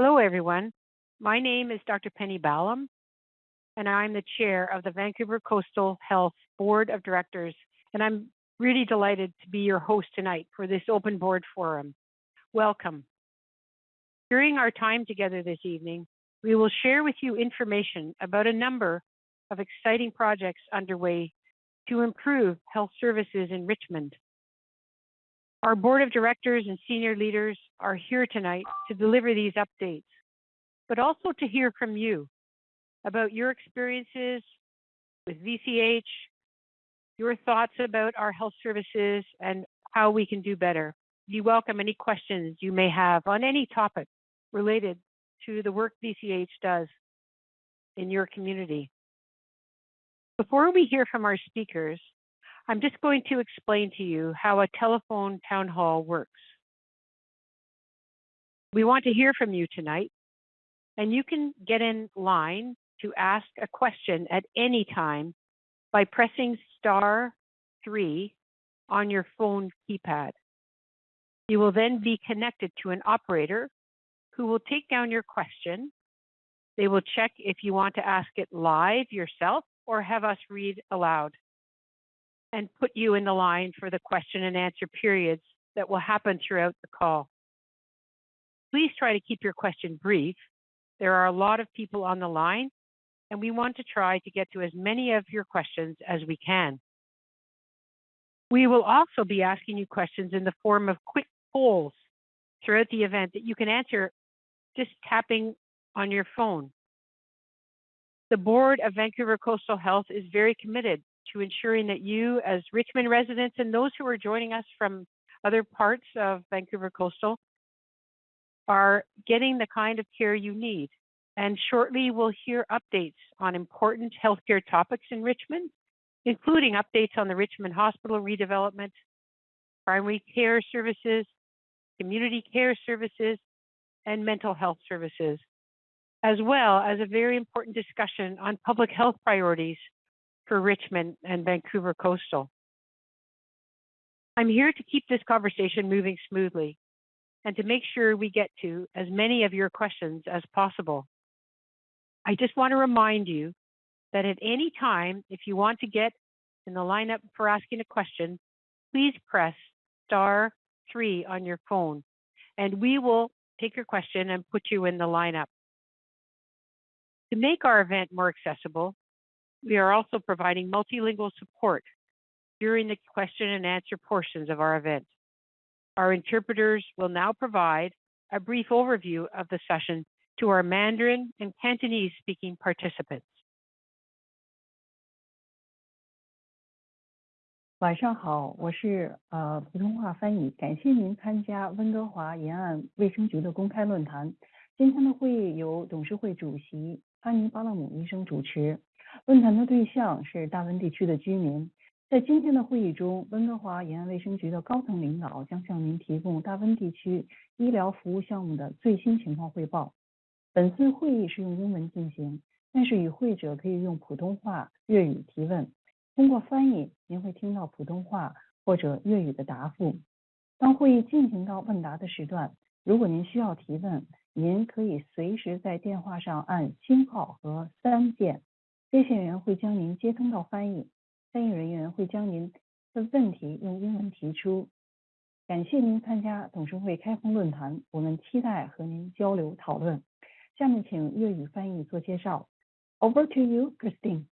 Hello, everyone. My name is Dr. Penny Ballem, and I'm the chair of the Vancouver Coastal Health Board of Directors, and I'm really delighted to be your host tonight for this open board forum. Welcome. During our time together this evening, we will share with you information about a number of exciting projects underway to improve health services in Richmond. Our board of directors and senior leaders are here tonight to deliver these updates, but also to hear from you about your experiences with VCH, your thoughts about our health services and how we can do better. We welcome any questions you may have on any topic related to the work VCH does in your community. Before we hear from our speakers, I'm just going to explain to you how a telephone town hall works. We want to hear from you tonight, and you can get in line to ask a question at any time by pressing star three on your phone keypad. You will then be connected to an operator who will take down your question. They will check if you want to ask it live yourself or have us read aloud and put you in the line for the question and answer periods that will happen throughout the call. Please try to keep your question brief. There are a lot of people on the line, and we want to try to get to as many of your questions as we can. We will also be asking you questions in the form of quick polls throughout the event that you can answer just tapping on your phone. The Board of Vancouver Coastal Health is very committed to ensuring that you, as Richmond residents and those who are joining us from other parts of Vancouver Coastal, are getting the kind of care you need. And shortly, we'll hear updates on important healthcare topics in Richmond, including updates on the Richmond Hospital redevelopment, primary care services, community care services, and mental health services, as well as a very important discussion on public health priorities for Richmond and Vancouver Coastal. I'm here to keep this conversation moving smoothly and to make sure we get to as many of your questions as possible. I just want to remind you that at any time, if you want to get in the lineup for asking a question, please press star three on your phone and we will take your question and put you in the lineup. To make our event more accessible, we are also providing multilingual support during the question and answer portions of our event. Our interpreters will now provide a brief overview of the session to our Mandarin and Cantonese speaking participants. 晚上好，我是呃普通话翻译，感谢您参加温哥华沿岸卫生局的公开论坛。今天的会议由董事会主席安妮巴勒姆医生主持。 论坛的对象是大温地区的居民。在今天的会议中，温哥华沿岸卫生局的高层领导将向您提供大温地区医疗服务项目的最新情况汇报。本次会议是用英文进行，但是与会者可以用普通话、粤语提问。通过翻译，您会听到普通话或者粤语的答复。当会议进行到问答的时段，如果您需要提问，您可以随时在电话上按星号和三键。接线员会将您接通到翻译，翻译人员会将您的问题用英文提出。感谢您参加董事会开放论坛，我们期待和您交流讨论。下面请粤语翻译做介绍。Over to you, Christine。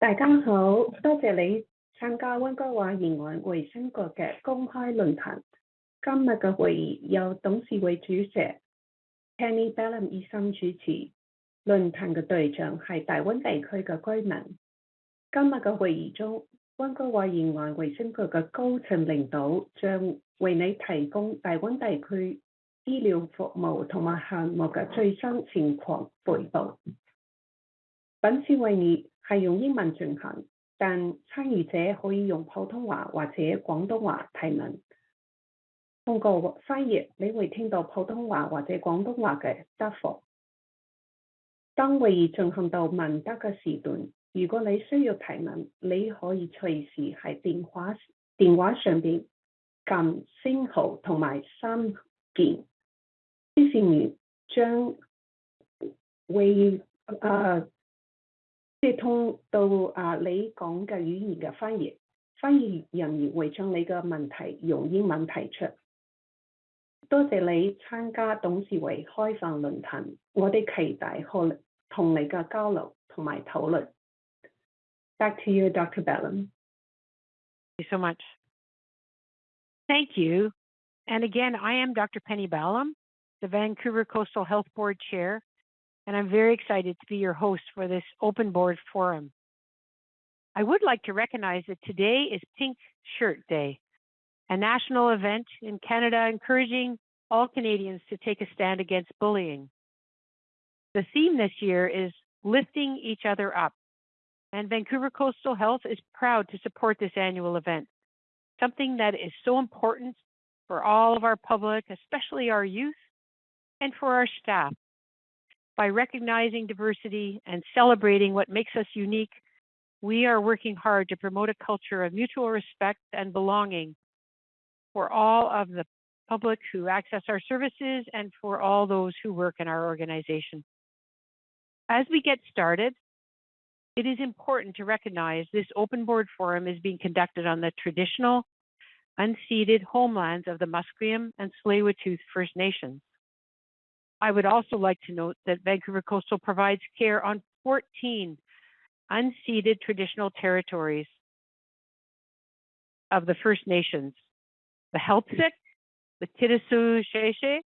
大家好，多谢你参加温哥華沿岸衛生局嘅公开论坛。今日嘅会议由董事会主席 Penny Bellum 医生主持。論壇嘅對象係大溫地區嘅居民。今日嘅會議中，溫哥華沿岸衛生局嘅高層領導將為你提供大溫地區醫療服務同埋項目嘅最新情況彙報。本次會議係用英文進行，但參與者可以用普通話或者廣東話提問。通過翻譯，你會聽到普通話或者廣東話嘅答覆。當會議進行到問答嘅時段，如果你需要提問，你可以隨時喺電話電話上邊撳星號同埋三見。支持員將會啊，接通到啊你講嘅語言嘅翻譯，翻譯人員會將你嘅問題用英文提出。多謝你參加董事會開放論壇，我哋期待可 Back to you, Dr. Ballem. Thank you so much. Thank you. And again, I am Dr. Penny Ballem, the Vancouver Coastal Health Board Chair, and I'm very excited to be your host for this Open Board Forum. I would like to recognize that today is Pink Shirt Day, a national event in Canada encouraging all Canadians to take a stand against bullying. The theme this year is lifting each other up, and Vancouver Coastal Health is proud to support this annual event, something that is so important for all of our public, especially our youth, and for our staff. By recognizing diversity and celebrating what makes us unique, we are working hard to promote a culture of mutual respect and belonging for all of the public who access our services and for all those who work in our organization. As we get started, it is important to recognize this open board forum is being conducted on the traditional, unceded homelands of the Musqueam and Tsleil-Waututh First Nations. I would also like to note that Vancouver Coastal provides care on 14 unceded traditional territories of the First Nations, the Heiltsuk, the Kitasoo Xai'xais,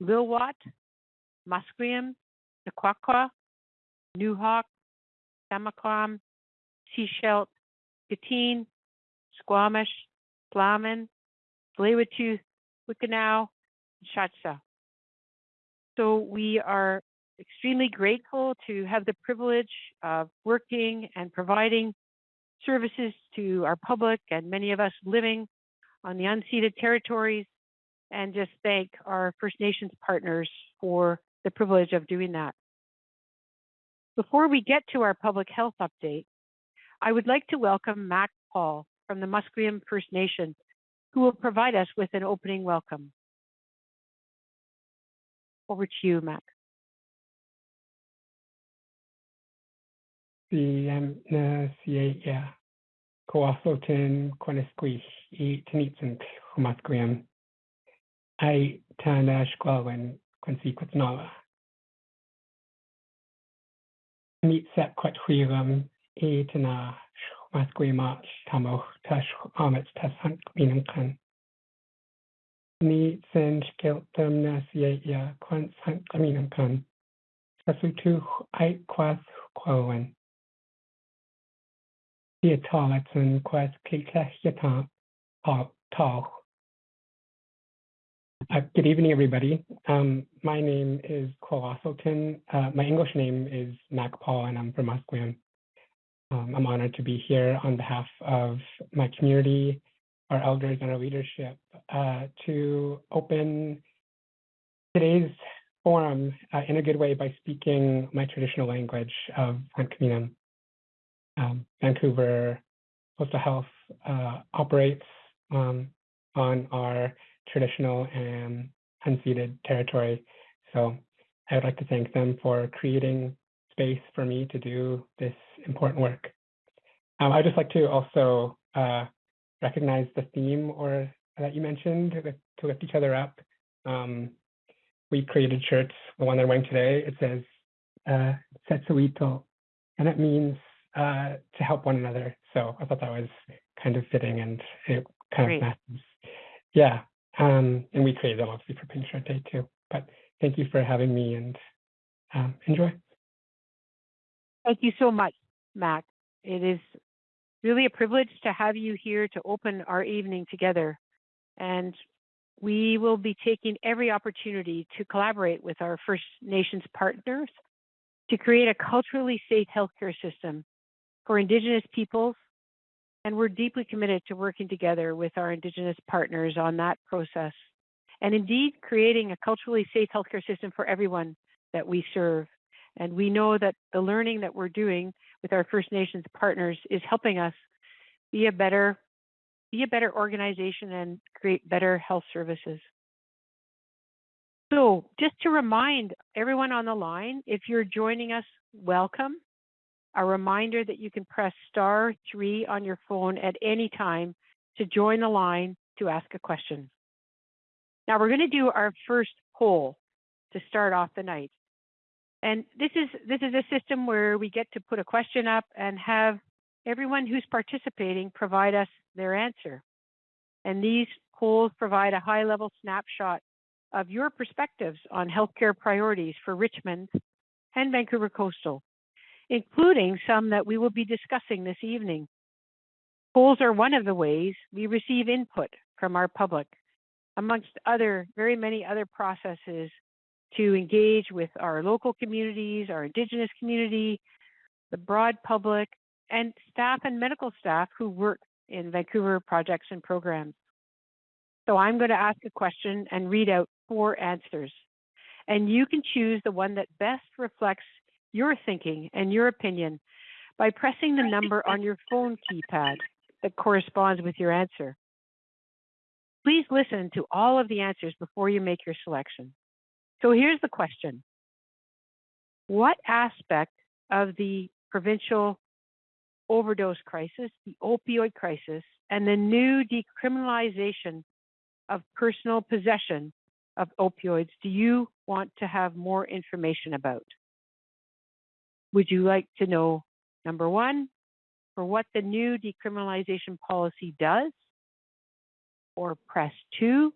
Lilwat, Musqueam, the Quaqua, Nuxalk, Samahquam, Seashelt, Gatine, Squamish, Tla'amin, Tsleil-Waututh, Wuikinuxv, and Shasta. So we are extremely grateful to have the privilege of working and providing services to our public and many of us living on the unceded territories and just thank our First Nations partners for the privilege of doing that. Before we get to our public health update, I would like to welcome Mac Paul from the Musqueam First Nation, who will provide us with an opening welcome. Over to you, Mac. the na sia coafoten quanisquish e tenitsant humasquiam ai tana squalwen quinsequit nala. Meet set quat huiram e tana humasquiamat tamoch tash amets tas hunt minum kan. Ni sen skiltum na sia quans hunt minum kan. Sasutu ai quas qualwen. Diatomaton quas Kikashita Tau. Uh, good evening, everybody. Um, my name is Cole Uh, my English name is Mac Paul, and I'm from Musqueam. Um, I'm honored to be here on behalf of my community, our elders, and our leadership uh, to open today's forum uh, in a good way by speaking my traditional language of Huntkaminam um, Vancouver Coastal Health uh, operates um, on our traditional and unceded territory. So I would like to thank them for creating space for me to do this important work. Um, I'd just like to also uh, recognize the theme or that you mentioned to lift each other up. Um, we created shirts, the one I'm wearing today, it says uh, Setsuito, and it means uh, to help one another. So I thought that was kind of fitting and it kind Great. of matches. Yeah. Um, and we created them obviously for Shirt Day too. But thank you for having me and um, enjoy. Thank you so much, Mac. It is really a privilege to have you here to open our evening together. And we will be taking every opportunity to collaborate with our First Nations partners to create a culturally safe healthcare system for Indigenous peoples, and we're deeply committed to working together with our Indigenous partners on that process. And indeed, creating a culturally safe healthcare system for everyone that we serve. And we know that the learning that we're doing with our First Nations partners is helping us be a better be a better organization and create better health services. So just to remind everyone on the line, if you're joining us, welcome. A reminder that you can press star three on your phone at any time to join the line to ask a question. Now we're going to do our first poll to start off the night. And this is this is a system where we get to put a question up and have everyone who's participating provide us their answer. And these polls provide a high level snapshot of your perspectives on healthcare priorities for Richmond and Vancouver Coastal, including some that we will be discussing this evening. Polls are one of the ways we receive input from our public, amongst other, very many other processes to engage with our local communities, our Indigenous community, the broad public, and staff and medical staff who work in Vancouver projects and programs. So I'm going to ask a question and read out four answers. And you can choose the one that best reflects your thinking and your opinion by pressing the number on your phone keypad that corresponds with your answer. Please listen to all of the answers before you make your selection. So here's the question. What aspect of the provincial overdose crisis, the opioid crisis, and the new decriminalization of personal possession of opioids do you want to have more information about? Would you like to know, number one, for what the new decriminalization policy does? Or press two,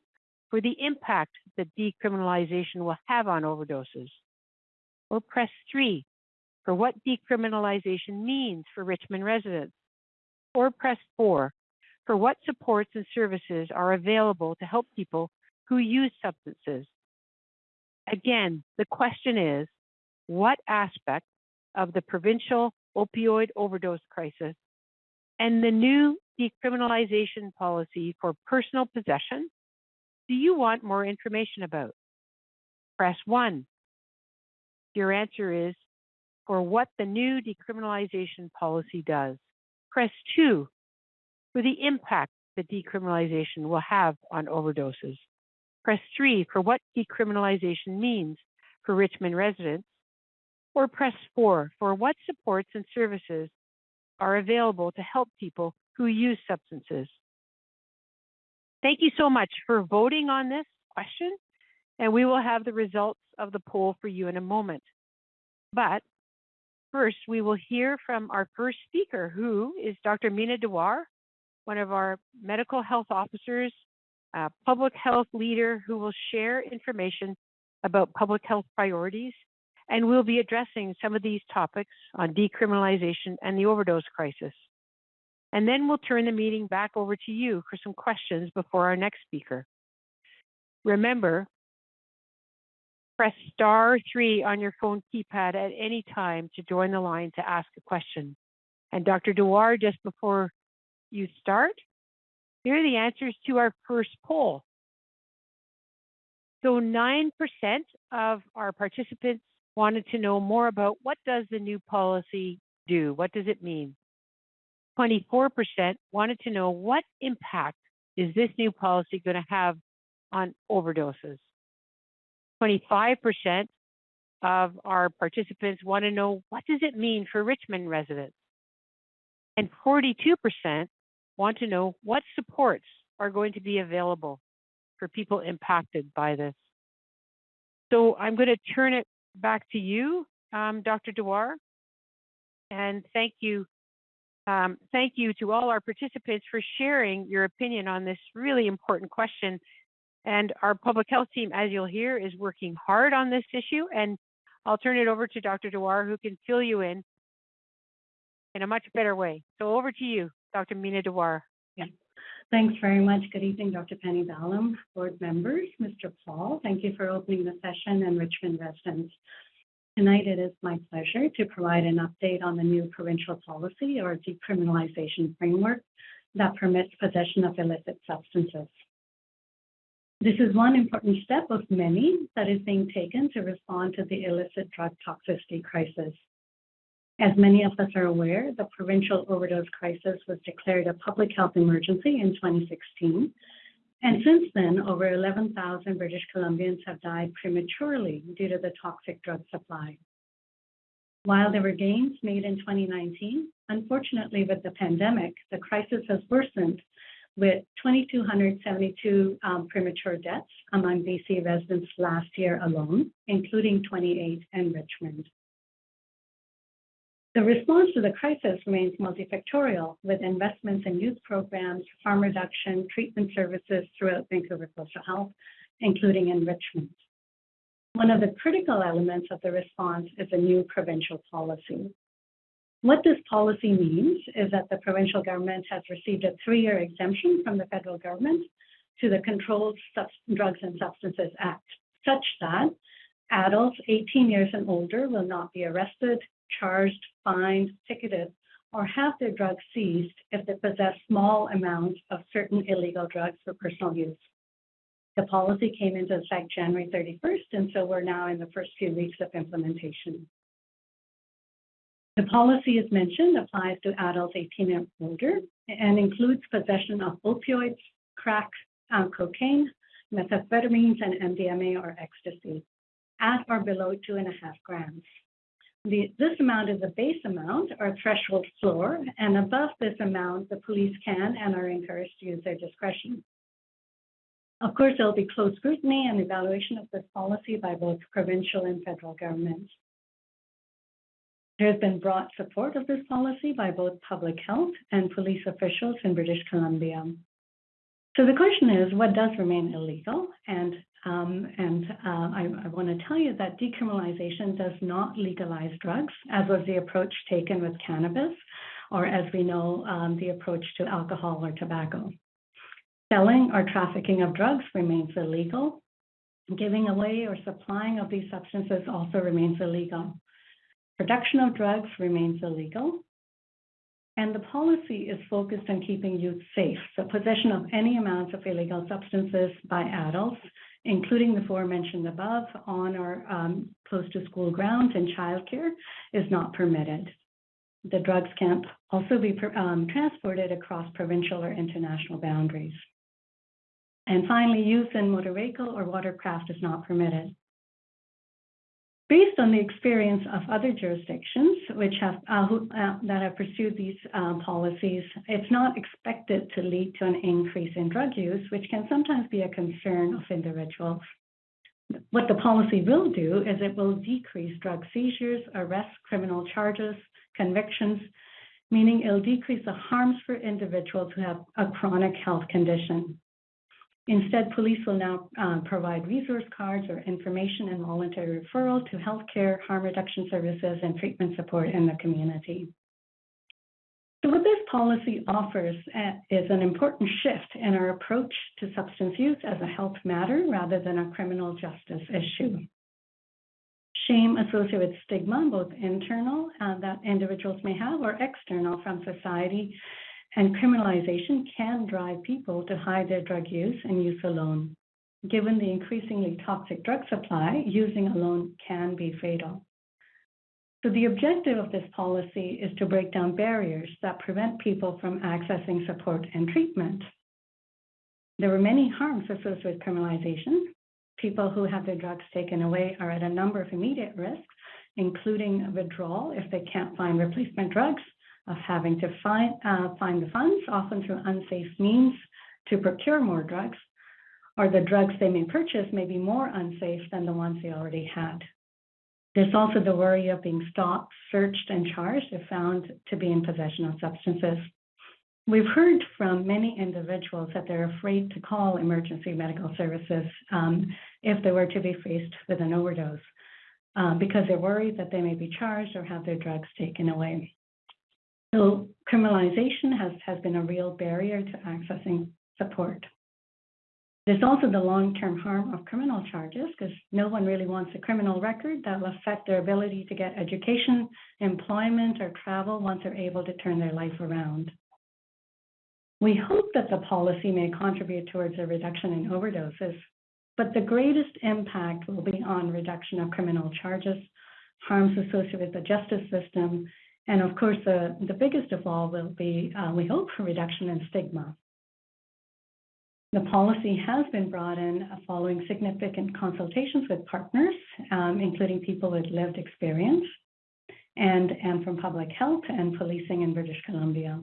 for the impact that decriminalization will have on overdoses? Or press three, for what decriminalization means for Richmond residents? Or press four, for what supports and services are available to help people who use substances. Again, the question is, what aspect of the provincial opioid overdose crisis and the new decriminalization policy for personal possession do you want more information about? Press 1. Your answer is for what the new decriminalization policy does. Press 2 for the impact that decriminalization will have on overdoses. Press 3 for what decriminalization means for Richmond residents, or press 4 for what supports and services are available to help people who use substances. Thank you so much for voting on this question, and we will have the results of the poll for you in a moment. But first, we will hear from our first speaker, who is Dr. Meena Dawar, one of our medical health officers a public health leader who will share information about public health priorities, and we'll be addressing some of these topics on decriminalization and the overdose crisis. And then we'll turn the meeting back over to you for some questions before our next speaker. Remember, press star three on your phone keypad at any time to join the line to ask a question. And Dr. Dawar, just before you start, here are the answers to our first poll. So 9% of our participants wanted to know more about what does the new policy do? What does it mean? 24% wanted to know what impact is this new policy going to have on overdoses? 25% of our participants want to know what does it mean for Richmond residents? And 42% want to know what supports are going to be available for people impacted by this. So I'm going to turn it back to you, um, Dr. Dawar, and thank you. Um, thank you to all our participants for sharing your opinion on this really important question. And our public health team, as you'll hear, is working hard on this issue. And I'll turn it over to Dr. Dawar, who can fill you in in a much better way. So over to you. Dr. Meena Dawar. Thanks very much. Good evening, Dr. Penny Ballem, board members, Mr. Paul. Thank you for opening the session and Richmond residents. Tonight, it is my pleasure to provide an update on the new provincial policy or decriminalization framework that permits possession of illicit substances. This is one important step of many that is being taken to respond to the illicit drug toxicity crisis. As many of us are aware, the provincial overdose crisis was declared a public health emergency in 2016, And since then, over 11,000 British Columbians have died prematurely due to the toxic drug supply. While there were gains made in 2019, unfortunately, with the pandemic, the crisis has worsened with 2,272 um, premature deaths among BC residents last year alone, including 28 in Richmond. The response to the crisis remains multifactorial, with investments in youth programs, harm reduction, treatment services throughout Vancouver Coastal Health, including enrichment. One of the critical elements of the response is a new provincial policy. What this policy means is that the provincial government has received a three-year exemption from the federal government to the Controlled Drugs and Substances Act, such that adults 18 years and older will not be arrested, charged, fined, ticketed, or have their drugs seized if they possess small amounts of certain illegal drugs for personal use. The policy came into effect January 31st, and so we're now in the first few weeks of implementation. The policy, as mentioned, applies to adults 18 and older and includes possession of opioids, crack, um, cocaine, methamphetamines, and MDMA or ecstasy at or below two and a half grams. The, this amount is a base amount or threshold floor, and above this amount, the police can and are encouraged to use their discretion. Of course, there will be close scrutiny and evaluation of this policy by both provincial and federal governments. There has been broad support of this policy by both public health and police officials in British Columbia. So the question is, what does remain illegal? And um, and uh, I, I want to tell you that decriminalization does not legalize drugs, as was the approach taken with cannabis, or as we know, um, the approach to alcohol or tobacco. Selling or trafficking of drugs remains illegal. Giving away or supplying of these substances also remains illegal. Production of drugs remains illegal. And the policy is focused on keeping youth safe. So possession of any amounts of illegal substances by adults including the four mentioned above, on or um, close to school grounds and childcare is not permitted. The drugs can't also be um, transported across provincial or international boundaries. And finally, use in motor vehicle or watercraft is not permitted. Based on the experience of other jurisdictions which have uh, who, uh, that have pursued these uh, policies, it's not expected to lead to an increase in drug use, which can sometimes be a concern of individuals. What the policy will do is it will decrease drug seizures, arrests, criminal charges, convictions, meaning it'll decrease the harms for individuals who have a chronic health condition. Instead, police will now uh, provide resource cards or information and voluntary referral to healthcare, harm reduction services, and treatment support in the community. So what this policy offers uh, is an important shift in our approach to substance use as a health matter rather than a criminal justice issue. Shame associated with stigma, both internal uh, that individuals may have or external from society, and criminalization can drive people to hide their drug use and use alone. Given the increasingly toxic drug supply, using alone can be fatal. So the objective of this policy is to break down barriers that prevent people from accessing support and treatment. There are many harms associated with criminalization. People who have their drugs taken away are at a number of immediate risks, including withdrawal if they can't find replacement drugs, of having to find, uh, find the funds, often through unsafe means, to procure more drugs, or the drugs they may purchase may be more unsafe than the ones they already had. There's also the worry of being stopped, searched, and charged if found to be in possession of substances. We've heard from many individuals that they're afraid to call emergency medical services um, if they were to be faced with an overdose uh, because they're worried that they may be charged or have their drugs taken away. So criminalization has, has been a real barrier to accessing support. There's also the long-term harm of criminal charges because no one really wants a criminal record that will affect their ability to get education, employment, or travel once they're able to turn their life around. We hope that the policy may contribute towards a reduction in overdoses, but the greatest impact will be on reduction of criminal charges, harms associated with the justice system, and of course, the, the biggest of all will be, uh, we hope, for reduction in stigma. The policy has been brought in following significant consultations with partners, um, including people with lived experience, and, and from public health and policing in British Columbia.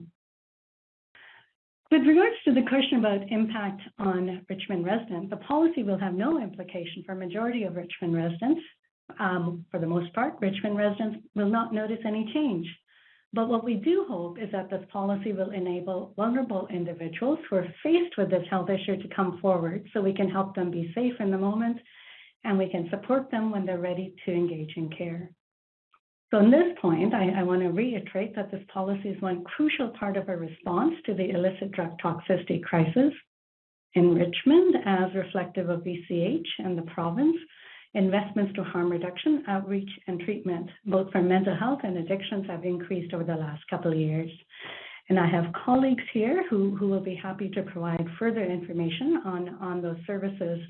With regards to the question about impact on Richmond residents, the policy will have no implication for a majority of Richmond residents. Um, for the most part, Richmond residents will not notice any change. But what we do hope is that this policy will enable vulnerable individuals who are faced with this health issue to come forward so we can help them be safe in the moment and we can support them when they're ready to engage in care. So in this point, I, I want to reiterate that this policy is one crucial part of our response to the illicit drug toxicity crisis in Richmond as reflective of VCH and the province Investments to harm reduction, outreach, and treatment, both for mental health and addictions, have increased over the last couple of years. And I have colleagues here who, who will be happy to provide further information on, on those services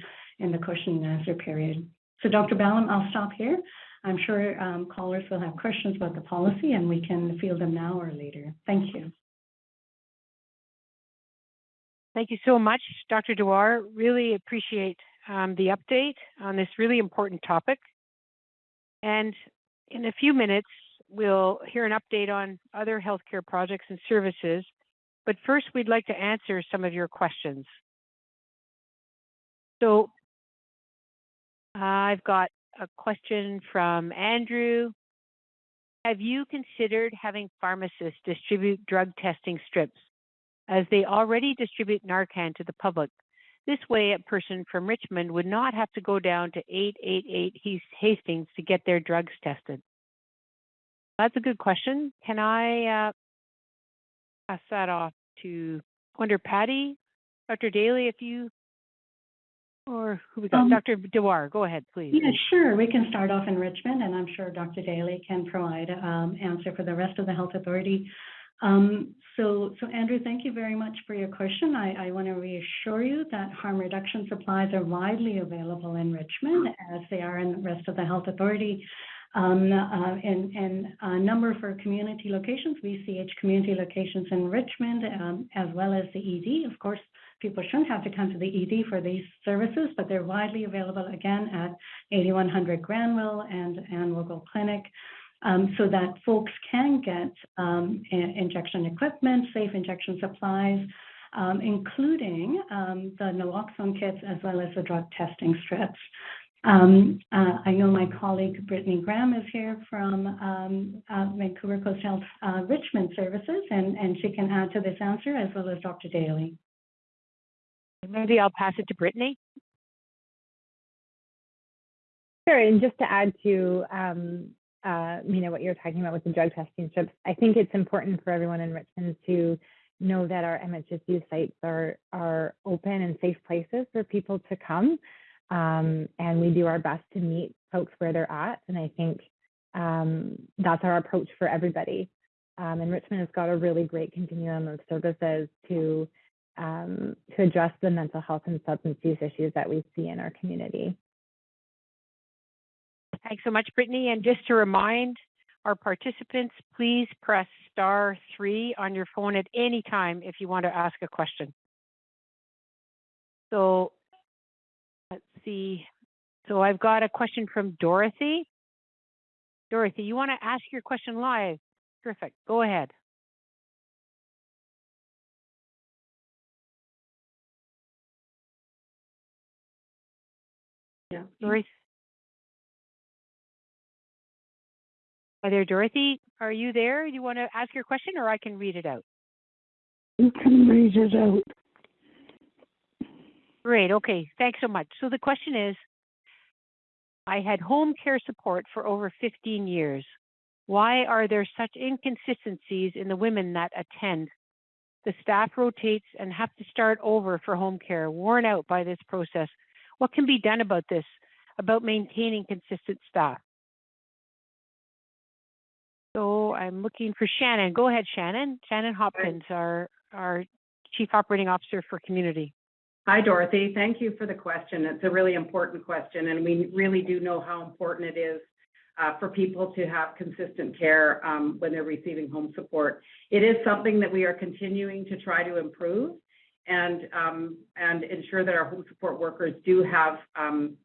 in the question and answer period. So Dr. Ballem, I'll stop here. I'm sure um, callers will have questions about the policy and we can field them now or later. Thank you. Thank you so much, Dr. Dawar. Really appreciate um, the update on this really important topic. And in a few minutes, we'll hear an update on other healthcare projects and services. But first, we'd like to answer some of your questions. So uh, I've got a question from Andrew. Have you considered having pharmacists distribute drug testing strips as they already distribute Narcan to the public? This way, a person from Richmond would not have to go down to 888 Hastings to get their drugs tested. That's a good question. Can I uh, pass that off to Wonder Patty, Dr. Daly, if you, or who we got? Um, Dr. Dawar, go ahead, please. Yeah, sure. We can start off in Richmond, and I'm sure Dr. Daly can provide um, answer for the rest of the Health Authority. Um, so, so Andrew, thank you very much for your question. I, I want to reassure you that harm reduction supplies are widely available in Richmond, as they are in the rest of the Health Authority. Um, uh, and, and a number for community locations, VCH community locations in Richmond, um, as well as the ED. Of course, people shouldn't have to come to the ED for these services, but they're widely available again at 8100 Granville and, and Wogo Clinic um, so that folks can get um, injection equipment, safe injection supplies, um, including um, the naloxone kits as well as the drug testing strips. Um, uh, I know my colleague Brittany Graham is here from um, uh, Vancouver Coast Health uh, Richmond Services, and, and she can add to this answer as well as Dr. Daly. Maybe I'll pass it to Brittany. Sure, and just to add to um, uh, you know, what you're talking about with the drug testing strips. I think it's important for everyone in Richmond to know that our MHSU sites are are open and safe places for people to come, um, and we do our best to meet folks where they're at. And I think um, that's our approach for everybody. Um, and Richmond has got a really great continuum of services to um, to address the mental health and substance use issues that we see in our community. Thanks so much, Brittany. And just to remind our participants, please press star three on your phone at any time if you want to ask a question. So let's see. So I've got a question from Dorothy. Dorothy, you want to ask your question live? Perfect. Go ahead. Yeah. Dorothy. Hi there, Dorothy. Are you there? Do you want to ask your question or I can read it out? You can read it out. Great. Okay. Thanks so much. So the question is I had home care support for over 15 years. Why are there such inconsistencies in the women that attend? The staff rotates and have to start over for home care, worn out by this process. What can be done about this, about maintaining consistent staff? So I'm looking for Shannon. Go ahead, Shannon. Shannon Hopkins, our, our Chief Operating Officer for Community. Hi, Dorothy. Thank you for the question. It's a really important question, and we really do know how important it is uh, for people to have consistent care um, when they're receiving home support. It is something that we are continuing to try to improve. and um, and ensure that our home support workers do have um,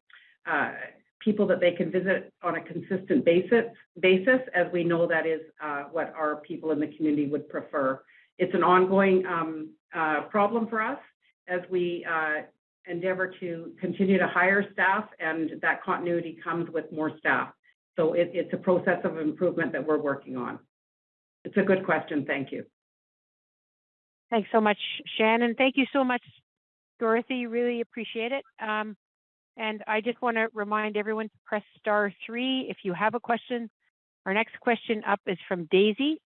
uh, people that they can visit on a consistent basis, basis as we know that is uh, what our people in the community would prefer. It's an ongoing um, uh, problem for us as we uh, endeavor to continue to hire staff, and that continuity comes with more staff. So it, it's a process of improvement that we're working on. It's a good question. Thank you. Thanks so much, Shannon. Thank you so much, Dorothy. Really appreciate it. Um, and I just want to remind everyone to press star three if you have a question. Our next question up is from Daisy.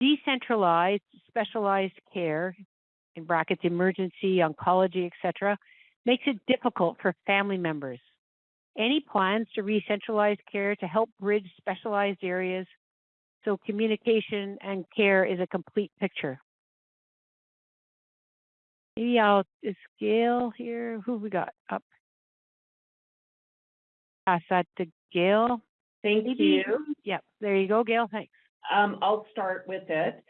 Decentralized specialized care, in brackets emergency, oncology, etc., makes it difficult for family members. Any plans to re-centralize care to help bridge specialized areas so communication and care is a complete picture? Maybe I'll, Gail here? Who we got up? Pass that to Gail. Thank Maybe- you. Yep, there you go, Gail, thanks. Um, I'll start with it.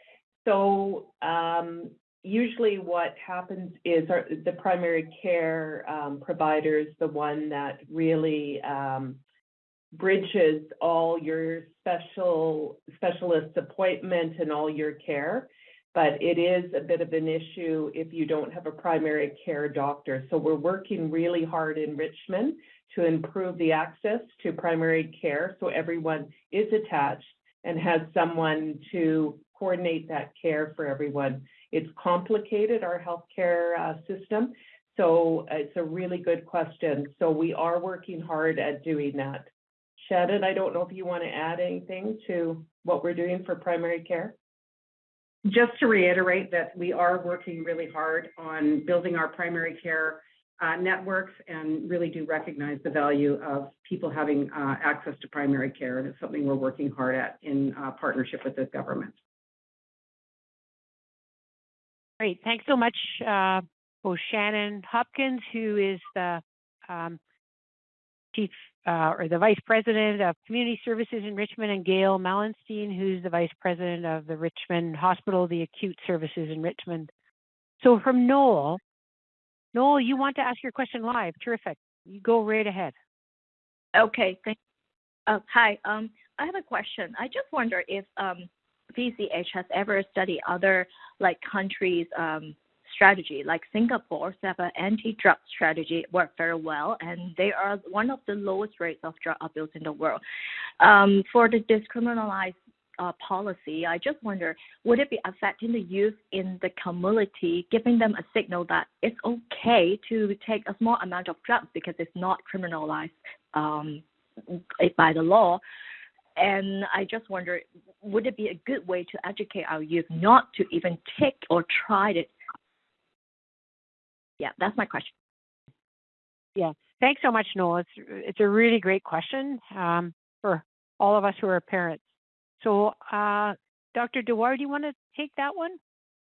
So, um, usually what happens is our, the primary care, um, provider is the one that really, um, bridges all your special, specialist appointment and all your care. But it is a bit of an issue if you don't have a primary care doctor. So we're working really hard in Richmond to improve the access to primary care so everyone is attached and has someone to coordinate that care for everyone. It's complicated, our healthcare uh, system. So it's a really good question. So we are working hard at doing that. Shannon, I don't know if you want to add anything to what we're doing for primary care? Just to reiterate that we are working really hard on building our primary care uh, networks and really do recognize the value of people having uh, access to primary care. And it's something we're working hard at in uh, partnership with the government. Great, thanks so much, uh, both Shannon Hopkins, who is the um, chief uh, or the vice president of community services in Richmond, and Gail Malenstein, who's the vice president of the Richmond Hospital, the acute services in Richmond. So from Noel, Noel, you want to ask your question live? Terrific. You go right ahead. Okay. Thank. Uh, hi. Um, I have a question. I just wonder if um, VCH has ever studied other like countries' um, strategy, like Singapore's have an anti-drug strategy work very well, and they are one of the lowest rates of drug abuse in the world. Um, for the discriminalized uh, policy, I just wonder, would it be affecting the youth in the community, giving them a signal that it's okay to take a small amount of drugs because it's not criminalized um, by the law? And I just wonder, would it be a good way to educate our youth not to even take or try it? Yeah, that's my question. Yeah, thanks so much, Noel. It's it's a really great question um, for all of us who are parents. So, uh, Dr. Dawar, do you want to take that one?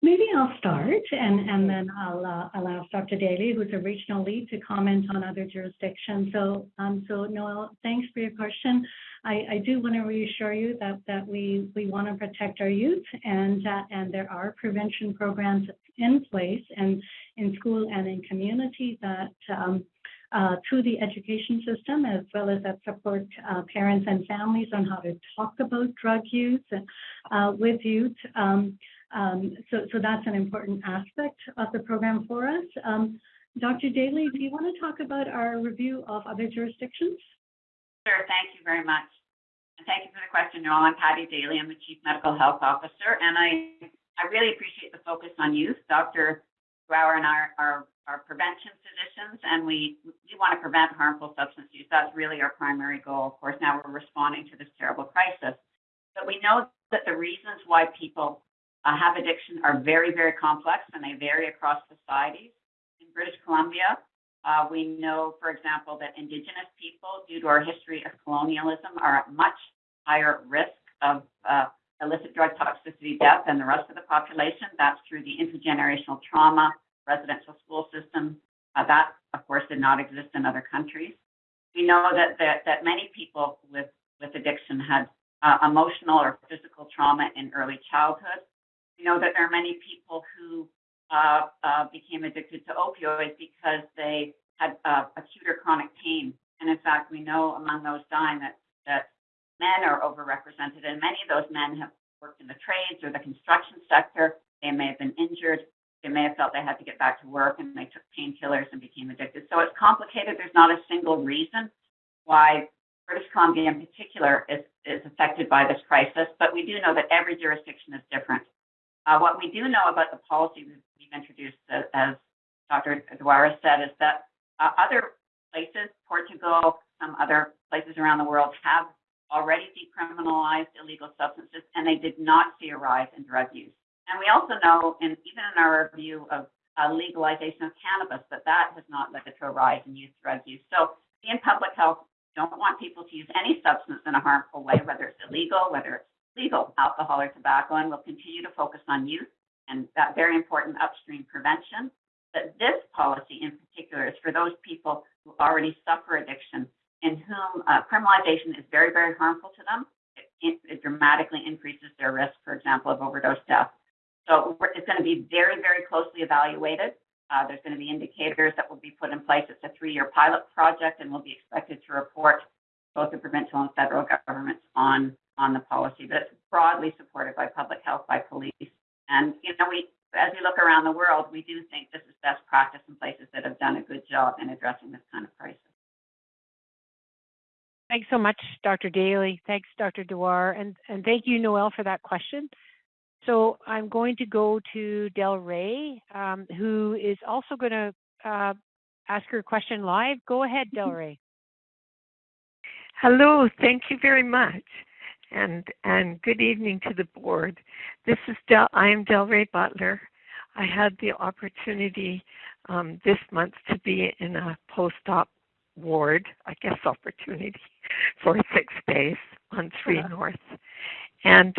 Maybe I'll start and, and then I'll, uh, I'll ask Dr. Daly, who's a regional lead, to comment on other jurisdictions. So, um, so Noel, thanks for your question. I, I do want to reassure you that, that we, we want to protect our youth and, uh, and there are prevention programs in place and in school and in community that um, uh, through the education system, as well as that support uh, parents and families on how to talk about drug use uh, with youth. Um, um, so, so that's an important aspect of the program for us. Um, Dr. Daly, do you want to talk about our review of other jurisdictions? Sure, thank you very much. And thank you for the question, Noel. I'm Patty Daly. I'm the Chief Medical Health Officer, and I, I really appreciate the focus on youth. Dr. Brower and I are, are prevention physicians, and we, we want to prevent harmful substance use. That's really our primary goal. Of course, now we're responding to this terrible crisis. But we know that the reasons why people uh, have addiction are very, very complex and they vary across societies. In British Columbia, uh, we know, for example, that Indigenous people, due to our history of colonialism, are at much higher risk of uh, illicit drug toxicity death than the rest of the population. That's through the intergenerational trauma, residential school system. Uh, that, of course, did not exist in other countries. We know that, that, that many people with, with addiction had uh, emotional or physical trauma in early childhood. We know that there are many people who uh, uh, became addicted to opioids because they had uh, acute or chronic pain. And in fact, we know among those dying that, that men are overrepresented, and many of those men have worked in the trades or the construction sector. They may have been injured. They may have felt they had to get back to work and they took painkillers and became addicted. So it's complicated. There's not a single reason why British Columbia in particular is, is affected by this crisis, but we do know that every jurisdiction is different. Uh, what we do know about the policy we've, introduced, uh, as Dr. Dawar said, is that uh, other places, Portugal, some other places around the world have already decriminalized illegal substances, and they did not see a rise in drug use. And we also know, and even in our review of uh, legalization of cannabis, that that has not led to a rise in youth drug use. So, in public health, don't want people to use any substance in a harmful way, whether it's illegal, whether it's legal, alcohol or tobacco, and we'll continue to focus on youth and that very important upstream prevention. But this policy in particular is for those people who already suffer addiction in whom uh, criminalization is very, very harmful to them. It, it, dramatically increases their risk, for example, of overdose death. So it's going to be very, very closely evaluated. Uh, there's going to be indicators that will be put in place. It's a three-year pilot project and we'll be expected to report both the provincial and federal governments on on the policy. But it's broadly supported by public health, by police, and you know we as we look around the world, we do think this is best practice in places that have done a good job in addressing this kind of crisis. Thanks so much, Dr. Daly. Thanks, Dr. Dawar, and and thank you, Noel, for that question. So I'm going to go to Del Rey, um, who is also going to uh, ask her question live. Go ahead, Del Rey. Hello, thank you very much. And and good evening to the board. This is Del I am Del Rey Butler. I had the opportunity um, this month to be in a post-op ward, I guess opportunity, for six days on 3 uh-huh. North. And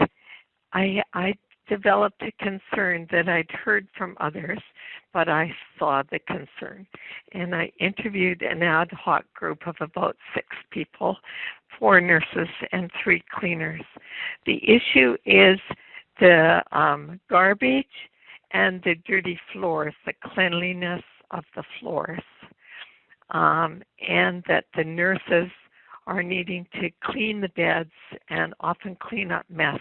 I I developed a concern that I'd heard from others, but I saw the concern. And I interviewed an ad hoc group of about six people, four nurses and three cleaners. The issue is the um, garbage and the dirty floors, the cleanliness of the floors, um, and that the nurses are needing to clean the beds and often clean up mess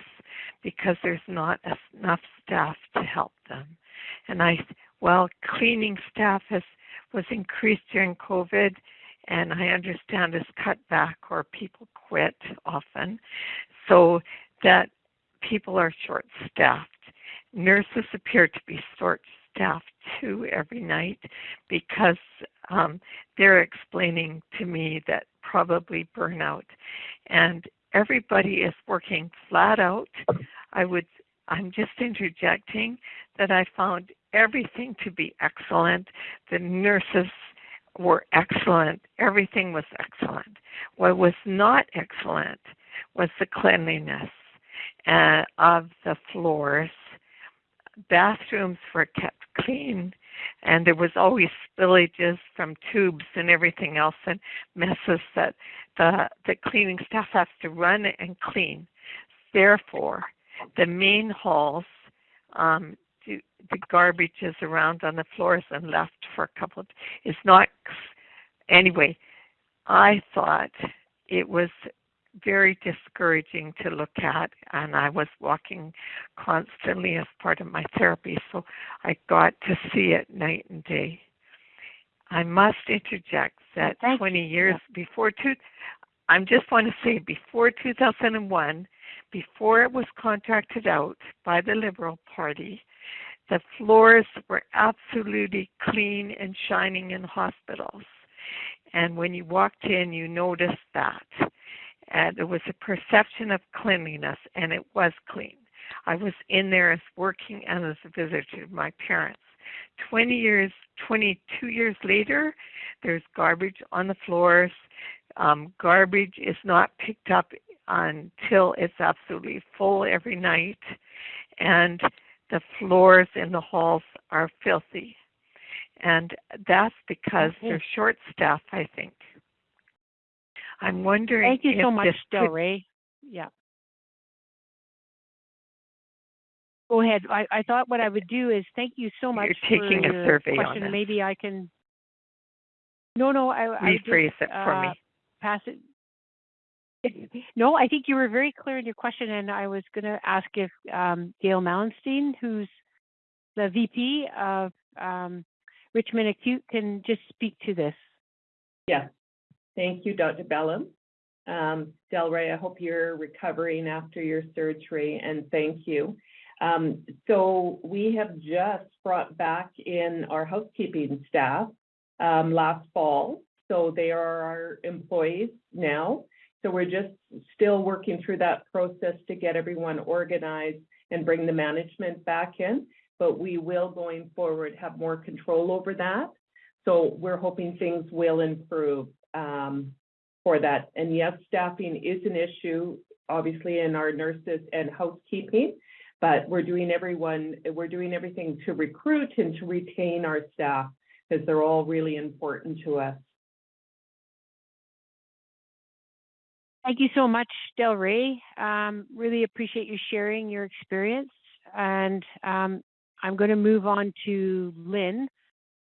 because there's not enough staff to help them. And I, well, cleaning staff has was increased during COVID, and I understand is cut back or people quit often, so that people are short-staffed. Nurses appear to be short-staffed too every night because um, they're explaining to me that probably burnout and everybody is working flat out. I would I'm just interjecting that I found everything to be excellent. The nurses were excellent. Everything was excellent. What was not excellent was the cleanliness uh, of the floors. Bathrooms were kept clean, and there was always spillages from tubes and everything else and messes that the the cleaning staff has to run and clean. Therefore, the main halls, um, the, the garbage is around on the floors and left for a couple of is not anyway. I thought it was very discouraging to look at and I was walking constantly as part of my therapy so I got to see it night and day. I must interject that Thank 20 you. years before two I just want to say before 2001 before it was contracted out by the Liberal Party the floors were absolutely clean and shining in hospitals. And when you walked in, you noticed that and there was a perception of cleanliness, and it was clean. I was in there as working and as a visitor to my parents. 20 years, 22 years later, there's garbage on the floors. Um, garbage is not picked up until it's absolutely full every night, and the floors in the halls are filthy. And that's because okay. they're short staffed, I think. I'm wondering. Thank you so much, Del Rey. Yeah. Go go ahead. I, I thought what I would do is thank you so much You're taking for a your survey on question. this. Maybe I can. No, no, I, I Rephrase just, it for me. uh, Pass it. No, I think you were very clear in your question, and I was going to ask if um, Gail Mallenstein, who's the VP of um, Richmond Acute, can just speak to this. Yeah. Thank you, Dr. Ballem. Um, Del Rey, I hope you're recovering after your surgery and thank you. Um, so we have just brought back in our housekeeping staff um, last fall. So they are our employees now. So we're just still working through that process to get everyone organized and bring the management back in. But we will going forward have more control over that. So we're hoping things will improve um, for that. And yes, staffing is an issue, obviously, in our nurses and housekeeping. But we're doing everyone, we're doing everything to recruit and to retain our staff because they're all really important to us. Thank you so much, Del Rey. Um, really appreciate you sharing your experience. And um, I'm going to move on to Lynn.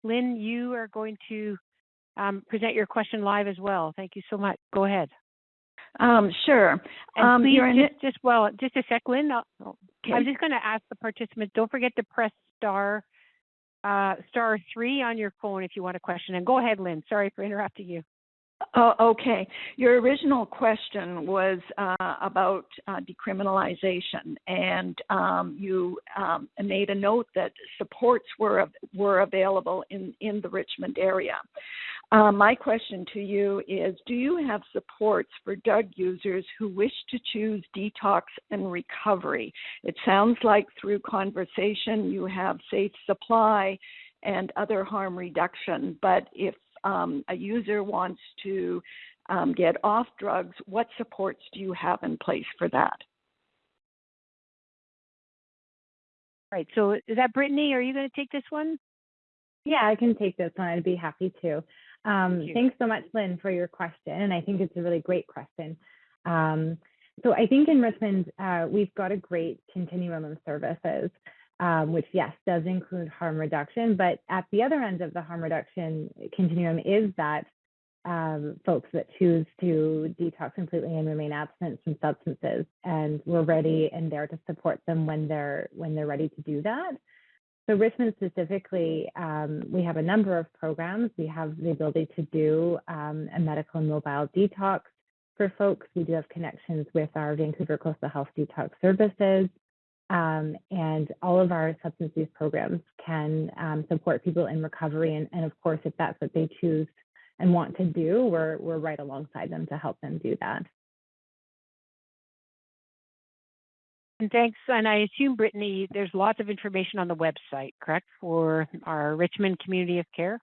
Lynn, you are going to um, present your question live as well. Thank you so much. Go ahead. Um, sure. And Um, please, you're in just, just well, just a sec, Lynn. I'll- I'm just going to ask the participants. Don't forget to press star uh, star three on your phone if you want a question. And go ahead, Lynn. Sorry for interrupting you. Oh, okay. Your original question was uh, about uh, decriminalization, and um, you um, made a note that supports were were available in in the Richmond area. Uh, my question to you is: Do you have supports for drug users who wish to choose detox and recovery? It sounds like through conversation you have safe supply and other harm reduction, but if um, a user wants to um, get off drugs, what supports do you have in place for that? Right. So is that Brittany? Are you going to take this one? Yeah, I can take this one. I'd be happy to. Um, Thank thanks so much, Lynn, for your question. And I think it's a really great question. Um, so I think in Richmond, uh, we've got a great continuum of services, um, which, yes, does include harm reduction. But at the other end of the harm reduction continuum is that um, folks that choose to detox completely and remain abstinent from substances. And we're ready and there to support them when they're when they're ready to do that. So Richmond specifically, um, we have a number of programs. We have the ability to do um, a medical and mobile detox for folks. We do have connections with our Vancouver Coastal Health Detox Services. Um, and all of our substance use programs can um, support people in recovery. And, and of course, if that's what they choose and want to do, we're, we're right alongside them to help them do that. And thanks. And I assume, Brittany, there's lots of information on the website, correct, for our Richmond Community of Care?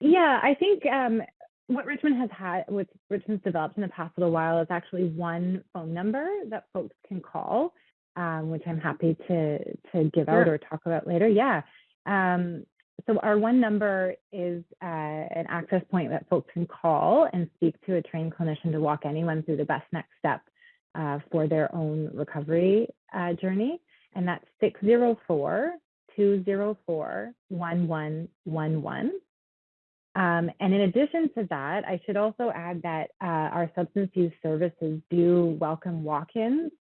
Yeah, I think um, what Richmond has had, what Richmond's developed in the past little while is actually one phone number that folks can call, um, which I'm happy to to give out or talk about later. Yeah. Um, so our one number is uh, an access point that folks can call and speak to a trained clinician to walk anyone through the best next step uh, for their own recovery uh, journey. And that's 604 204 1111. Um, and in addition to that, I should also add that uh, our substance use services do welcome walk-ins.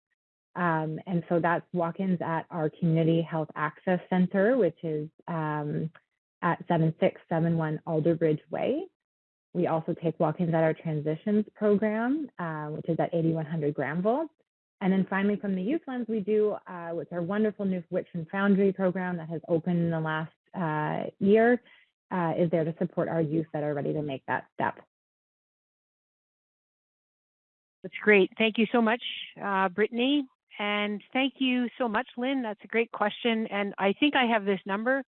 Um, and so that's walk-ins at our Community Health Access Center, which is um, at 7671 Alderbridge Way. We also take walk-ins at our transitions program, uh, which is at 8100 Granville. And then finally, from the youth lens, we do uh, with our wonderful new Richmond Foundry program that has opened in the last uh, year, uh, is there to support our youth that are ready to make that step. That's great. Thank you so much, uh, Brittany. And thank you so much, Lynn. That's a great question. And I think I have this number,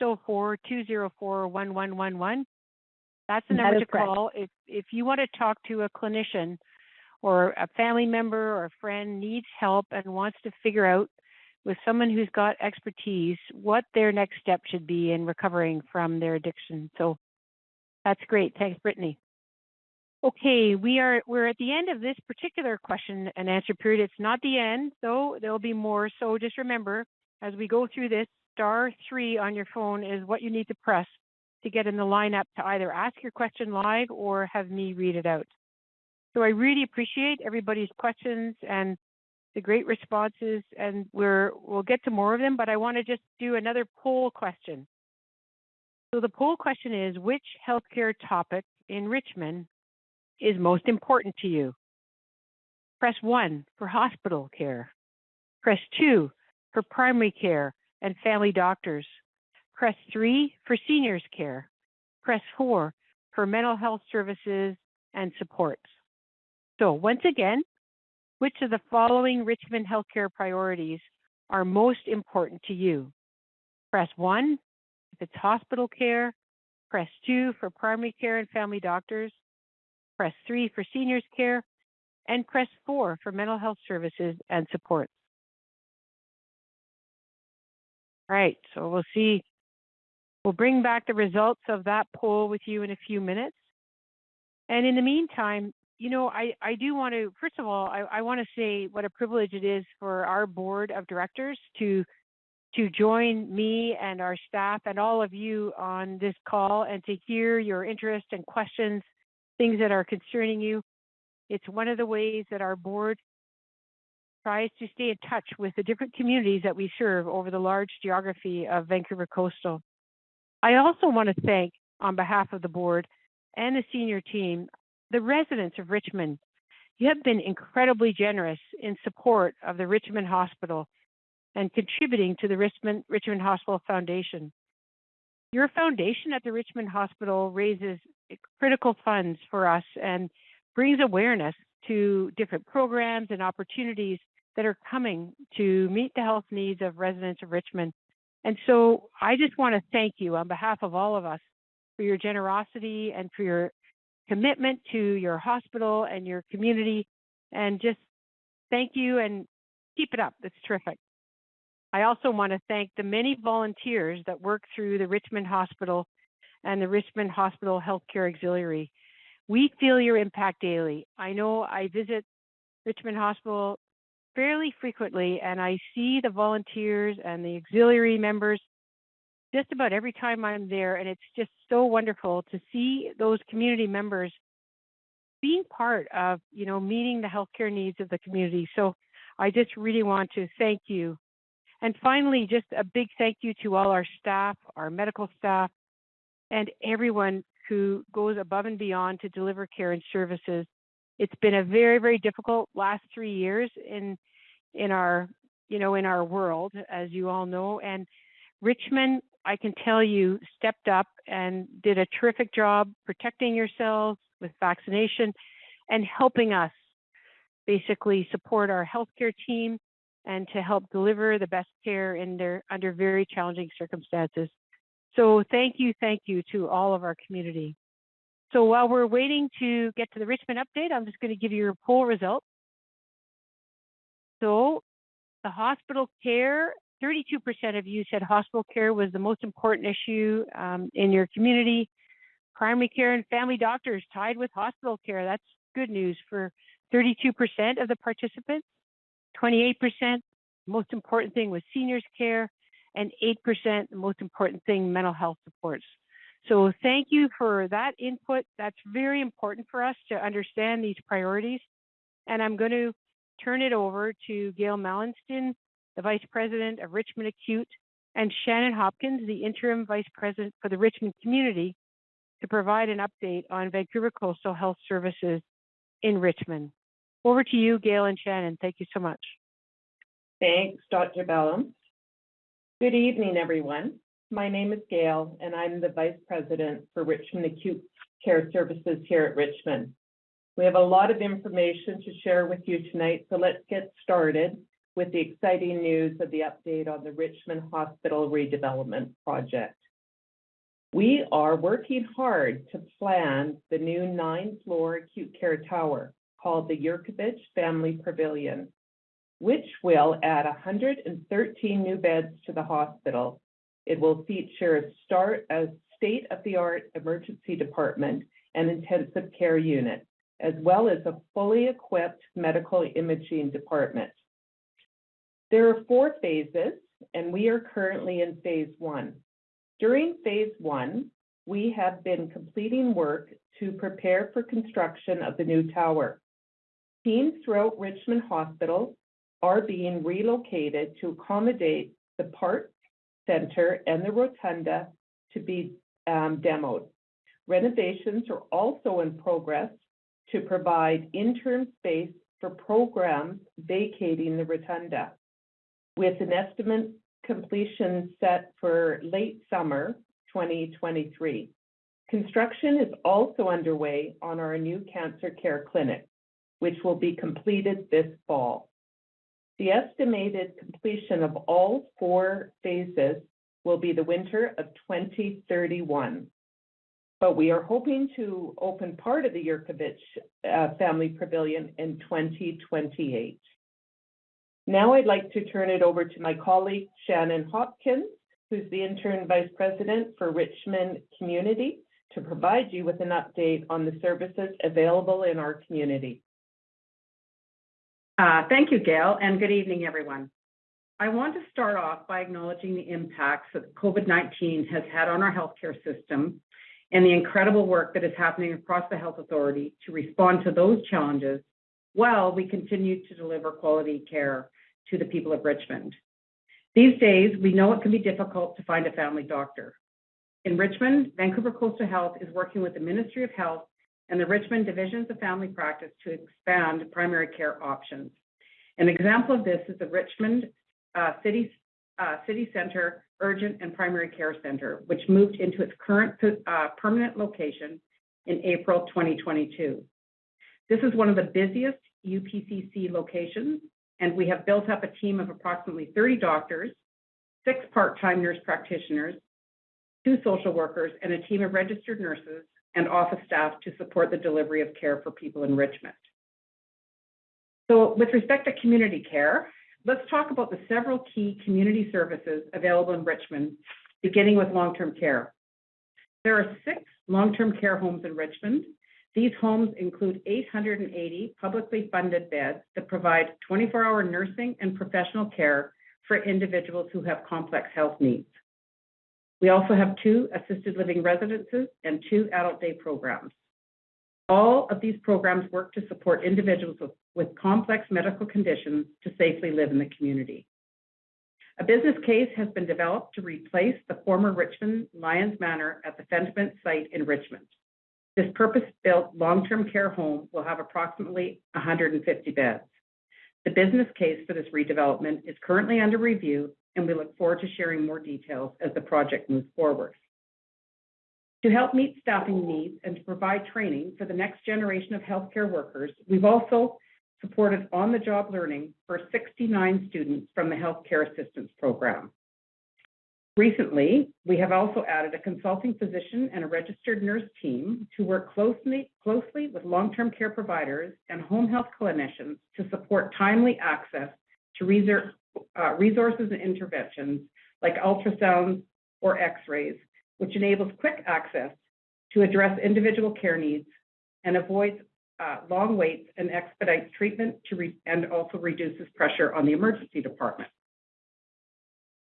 604-204-1111. That's the mm, number is to correct. call if, if you want to talk to a clinician or a family member or a friend needs help and wants to figure out with someone who's got expertise what their next step should be in recovering from their addiction. So that's great. Thanks, Brittany. Okay, we are we're at the end of this particular question and answer period. It's not the end, though there'll be more. So just remember, as we go through this, star three on your phone is what you need to press to get in the lineup to either ask your question live or have me read it out. So I really appreciate everybody's questions and the great responses, and we're, we'll get to more of them, but I want to just do another poll question. So the poll question is, which healthcare topic in Richmond is most important to you? Press one for hospital care. Press two for primary care and family doctors. Press three for seniors care. Press four for mental health services and supports. So once again, which of the following Richmond healthcare priorities are most important to you? Press one if it's hospital care. Press two for primary care and family doctors. Press three for seniors care. And press four for mental health services and supports. All right, so we'll see. We'll bring back the results of that poll with you in a few minutes. And in the meantime, you know, I, I do want to, first of all, I, I want to say what a privilege it is for our board of directors to to join me and our staff and all of you on this call and to hear your interest and questions, things that are concerning you. It's one of the ways that our board tries to stay in touch with the different communities that we serve over the large geography of Vancouver Coastal. I also want to thank, on behalf of the board and the senior team, the residents of Richmond, you have been incredibly generous in support of the Richmond Hospital and contributing to the Richmond, Richmond Hospital Foundation. Your foundation at the Richmond Hospital raises critical funds for us and brings awareness to different programs and opportunities that are coming to meet the health needs of residents of Richmond. And so I just want to thank you on behalf of all of us for your generosity and for your commitment to your hospital and your community. And just thank you and keep it up. That's terrific. I also want to thank the many volunteers that work through the Richmond Hospital and the Richmond Hospital Healthcare Auxiliary. We feel your impact daily. I know I visit Richmond Hospital fairly frequently and I see the volunteers and the auxiliary members just about every time I'm there, and it's just so wonderful to see those community members being part of, you know, meeting the healthcare needs of the community. So I just really want to thank you. And finally, just a big thank you to all our staff, our medical staff, and everyone who goes above and beyond to deliver care and services. It's been a very, very difficult last three years in in our, you know, in our world, as you all know. And Richmond I can tell you stepped up and did a terrific job protecting yourselves with vaccination and helping us basically support our healthcare team and to help deliver the best care in their under very challenging circumstances. So thank you, thank you to all of our community. So while we're waiting to get to the Richmond update, I'm just going to give you your poll results. So the hospital care 32% of you said hospital care was the most important issue um, in your community. Primary care and family doctors tied with hospital care. That's good news for 32% of the participants. 28%, most important thing was seniors care, and 8%, the most important thing, mental health supports. So thank you for that input. That's very important for us to understand these priorities. And I'm going to turn it over to Gail Mallinston, the Vice President of Richmond Acute, and Shannon Hopkins, the Interim Vice President for the Richmond Community, to provide an update on Vancouver Coastal Health Services in Richmond. Over to you, Gail and Shannon. Thank you so much. Thanks, Dr. Ballem. Good evening, everyone. My name is Gail, and I'm the Vice President for Richmond Acute Care Services here at Richmond. We have a lot of information to share with you tonight, so let's get started with the exciting news of the update on the Richmond Hospital redevelopment project. We are working hard to plan the new nine-floor acute care tower called the Yurkovich Family Pavilion, which will add 113 new beds to the hospital. It will feature a state-of-the-art emergency department and intensive care unit, as well as a fully equipped medical imaging department. There are four phases and we are currently in phase one. During phase one, we have been completing work to prepare for construction of the new tower. Teams throughout Richmond Hospital are being relocated to accommodate the park center and the rotunda to be um, demoed. Renovations are also in progress to provide interim space for programs vacating the rotunda, with an estimate completion set for late summer 2023. Construction is also underway on our new cancer care clinic, which will be completed this fall. The estimated completion of all four phases will be the winter of 2031. But we are hoping to open part of the Yurkovich uh, Family Pavilion in 2028. Now I'd like to turn it over to my colleague Shannon Hopkins, who's the Intern Vice President for Richmond Community, to provide you with an update on the services available in our community. Uh, thank you, Gail, and good evening, everyone. I want to start off by acknowledging the impacts that COVID-19 has had on our healthcare system and the incredible work that is happening across the health authority to respond to those challenges while we continue to deliver quality care to the people of Richmond. These days, we know it can be difficult to find a family doctor. In Richmond, Vancouver Coastal Health is working with the Ministry of Health and the Richmond Divisions of Family Practice to expand primary care options. An example of this is the Richmond uh, City, uh, City Center Urgent and Primary Care Center, which moved into its current uh, permanent location in April 2022. This is one of the busiest UPCC locations, and we have built up a team of approximately 30 doctors, six part-time nurse practitioners, two social workers, and a team of registered nurses and office staff to support the delivery of care for people in Richmond. So with respect to community care, let's talk about the several key community services available in Richmond, beginning with long-term care. There are six long-term care homes in Richmond. These homes include 880 publicly funded beds that provide 24-hour nursing and professional care for individuals who have complex health needs. We also have two assisted living residences and two adult day programs. All of these programs work to support individuals with, with complex medical conditions to safely live in the community. A business case has been developed to replace the former Richmond Lions Manor at the Fendment site in Richmond. This purpose-built long-term care home will have approximately 150 beds. The business case for this redevelopment is currently under review and we look forward to sharing more details as the project moves forward. To help meet staffing needs and to provide training for the next generation of healthcare workers, we've also supported on-the-job learning for 69 students from the Healthcare Assistance Program. Recently, we have also added a consulting physician and a registered nurse team to work closely, closely with long-term care providers and home health clinicians to support timely access to uh, resources and interventions like ultrasounds or x-rays, which enables quick access to address individual care needs and avoids uh, long waits and expedites treatment to re- and also reduces pressure on the emergency department.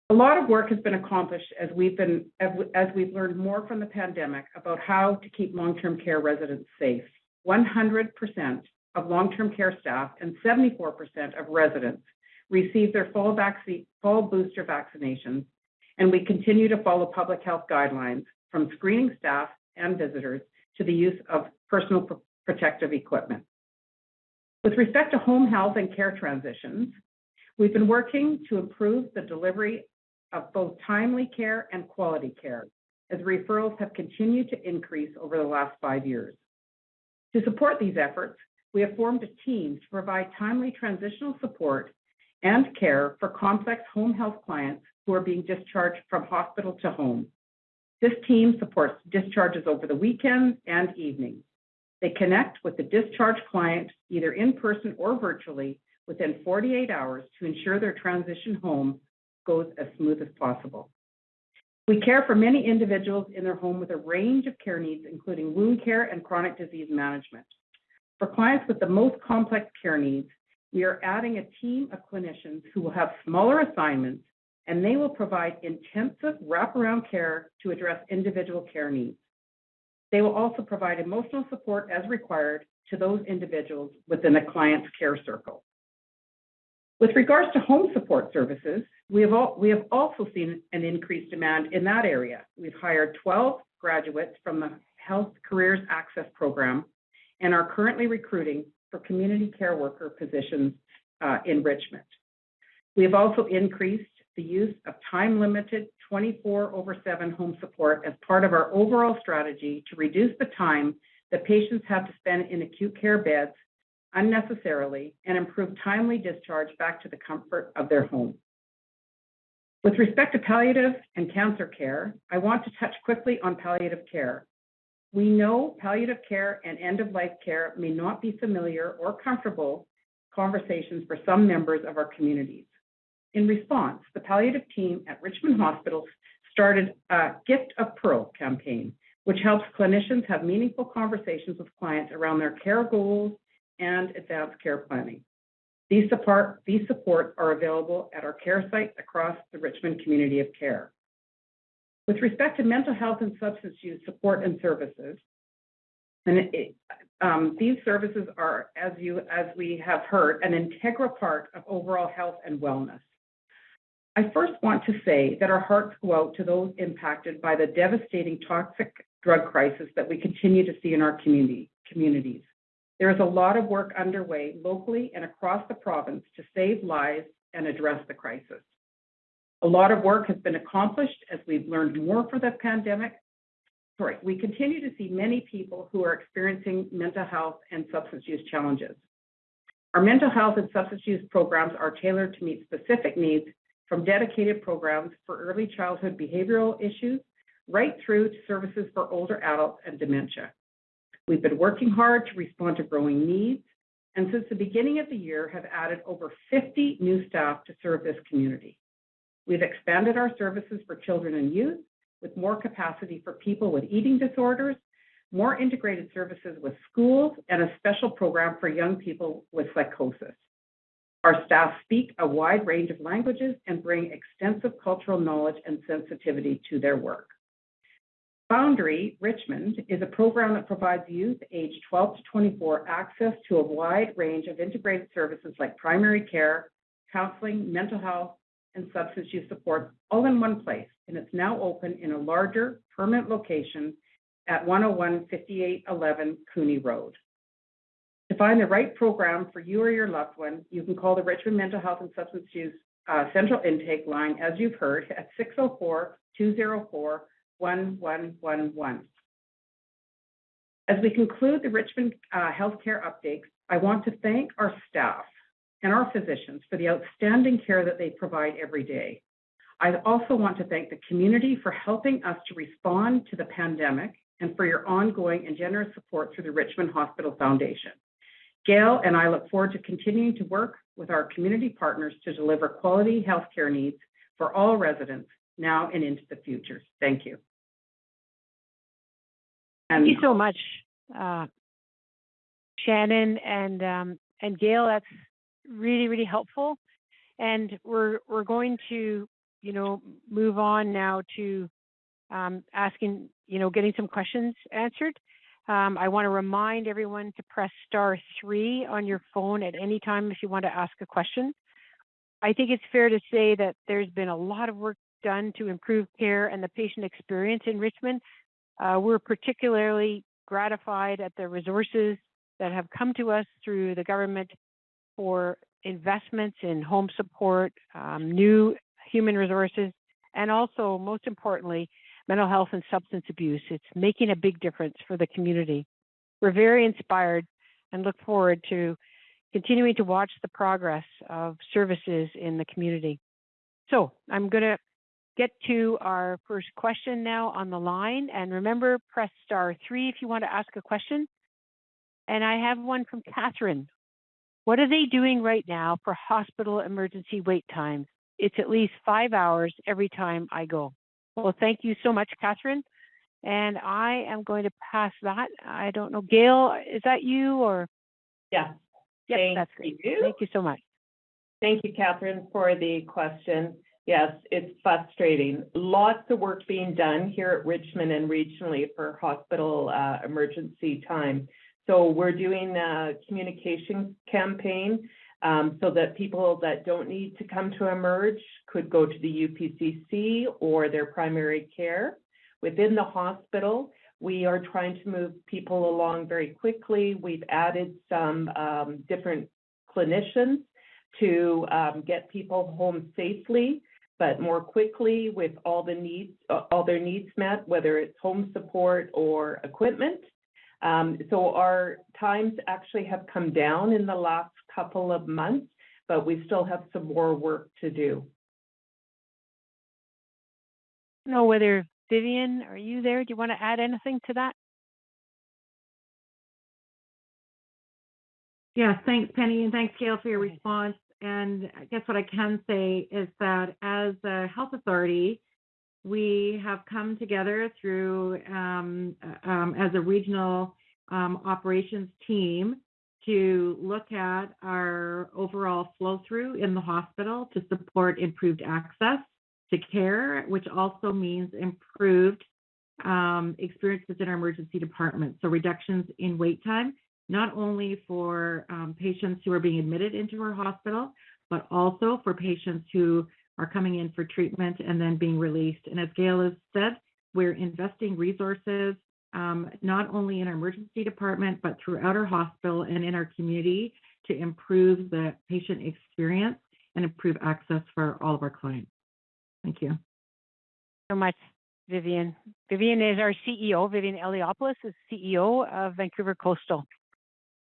A lot of work has been accomplished as we've been as we've learned more from the pandemic about how to keep long-term care residents safe. 100% of long-term care staff and 74% of residents receive their full, vaccine, full booster vaccinations, and we continue to follow public health guidelines from screening staff and visitors to the use of personal protective equipment. With respect to home health and care transitions, we've been working to improve the delivery of both timely care and quality care, as referrals have continued to increase over the last five years. To support these efforts, we have formed a team to provide timely transitional support and care for complex home health clients who are being discharged from hospital to home. This team supports discharges over the weekends and evenings. They connect with the discharged client either in person or virtually within 48 hours to ensure their transition home goes as smooth as possible. We care for many individuals in their home with a range of care needs, including wound care and chronic disease management. For clients with the most complex care needs, we are adding a team of clinicians who will have smaller assignments and they will provide intensive wraparound care to address individual care needs. They will also provide emotional support as required to those individuals within a client's care circle. With regards to home support services, we have also seen an increased demand in that area. We've hired 12 graduates from the Health Careers Access Program and are currently recruiting for community care worker positions uh, in Richmond. We have also increased the use of time-limited 24/7 home support as part of our overall strategy to reduce the time that patients have to spend in acute care beds unnecessarily and improve timely discharge back to the comfort of their home. With respect to palliative and cancer care, I want to touch quickly on palliative care. We know palliative care and end-of-life care may not be familiar or comfortable conversations for some members of our communities. In response, the palliative team at Richmond Hospital started a Gift of Pearl campaign, which helps clinicians have meaningful conversations with clients around their care goals and advanced care planning. These supports are available at our care sites across the Richmond community of care. With respect to mental health and substance use support and services, and um, these services are, as you as we have heard, an integral part of overall health and wellness. I first want to say that our hearts go out to those impacted by the devastating toxic drug crisis that we continue to see in our communities. There is a lot of work underway locally and across the province to save lives and address the crisis. A lot of work has been accomplished as we've learned more from the pandemic. Sorry, we continue to see many people who are experiencing mental health and substance use challenges. Our mental health and substance use programs are tailored to meet specific needs from dedicated programs for early childhood behavioral issues right through to services for older adults and dementia. We've been working hard to respond to growing needs, and since the beginning of the year, have added over 50 new staff to serve this community. We've expanded our services for children and youth with more capacity for people with eating disorders, more integrated services with schools, and a special program for young people with psychosis. Our staff speak a wide range of languages and bring extensive cultural knowledge and sensitivity to their work. Foundry Richmond is a program that provides youth aged 12 to 24 access to a wide range of integrated services like primary care, counseling, mental health, and substance use support all in one place, and it's now open in a larger permanent location at 101 5811 Cooney Road. To find the right program for you or your loved one, you can call the Richmond Mental Health and Substance Use uh, Central Intake line, as you've heard, at 604-204-1111. As we conclude the Richmond uh, healthcare updates, I want to thank our staff and our physicians for the outstanding care that they provide every day. I also want to thank the community for helping us to respond to the pandemic and for your ongoing and generous support through the Richmond Hospital Foundation. Gail and I look forward to continuing to work with our community partners to deliver quality healthcare needs for all residents now and into the future. Thank you. Thank you so much, uh, Shannon and um, and Gail. That's really, really helpful. And we're going to, you know, move on now to um, asking, you know, getting some questions answered. Um, I wanna remind everyone to press star three on your phone at any time if you want to ask a question. I think it's fair to say that there's been a lot of work done to improve care and the patient experience in Richmond. Uh, we're particularly gratified at the resources that have come to us through the government for investments in home support, um, new human resources, and also, most importantly, mental health and substance abuse. It's making a big difference for the community. We're very inspired and look forward to continuing to watch the progress of services in the community. So I'm gonna get to our first question now on the line. And remember, press star three if you want to ask a question. And I have one from Catherine. What are they doing right now for hospital emergency wait times? It's at least five hours every time I go. Well, thank you so much, Catherine. And I am going to pass that. I don't know. Gail, is that you or? Yes. Yes, that's great. Thank you. Thank you so much. Thank you, Catherine, for the question. Yes, it's frustrating. Lots of work being done here at Richmond and regionally for hospital uh, emergency time. So we're doing a communication campaign um, so that people that don't need to come to Emerge could go to the UPCC or their primary care. Within the hospital, we are trying to move people along very quickly. We've added some um, different clinicians to um, get people home safely, but more quickly with all the needs, uh, all their needs met, whether it's home support or equipment. Um, so our times actually have come down in the last couple of months, but we still have some more work to do. No, whether Vivian, are you there? Do you want to add anything to that? Yes, thanks, Penny, and thanks, Gail, for your response. And I guess what I can say is that as a health authority, we have come together through um, um, as a regional um, operations team to look at our overall flow through in the hospital to support improved access to care, which also means improved um, experiences in our emergency department. So reductions in wait time, not only for um, patients who are being admitted into our hospital, but also for patients who are coming in for treatment and then being released. And as Gail has said, we're investing resources um, not only in our emergency department, but throughout our hospital and in our community to improve the patient experience and improve access for all of our clients. Thank you. So much, Vivian. Vivian is our CEO. Vivian Eliopoulos is CEO of Vancouver Coastal.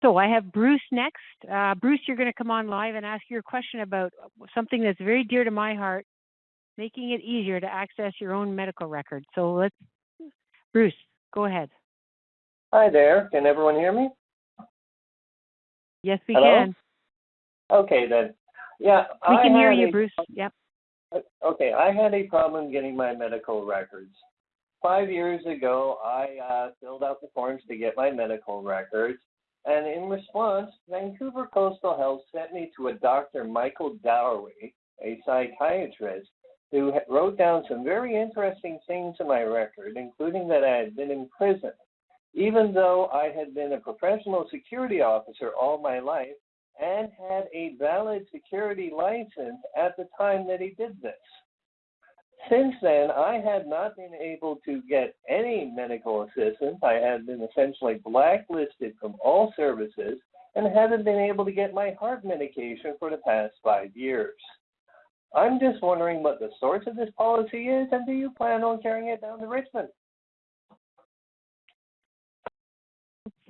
So I have Bruce next. Uh, Bruce, you're going to come on live and ask your question about something that's very dear to my heart, making it easier to access your own medical record. So let's, Bruce, go ahead. Hi there. Can everyone hear me? Yes, we Hello? can. Okay then. Yeah. We I can hear you, a- Bruce. Yep. Okay, I had a problem getting my medical records. Five years ago, I uh, filled out the forms to get my medical records, and in response, Vancouver Coastal Health sent me to a Dr. Michael Dowery, a psychiatrist, who wrote down some very interesting things in my record, including that I had been in prison. Even though I had been a professional security officer all my life, and had a valid security license at the time that he did this. Since then, I had not been able to get any medical assistance. I had been essentially blacklisted from all services and haven't been able to get my heart medication for the past five years. I'm just wondering what the source of this policy is, and do you plan on carrying it down to Richmond?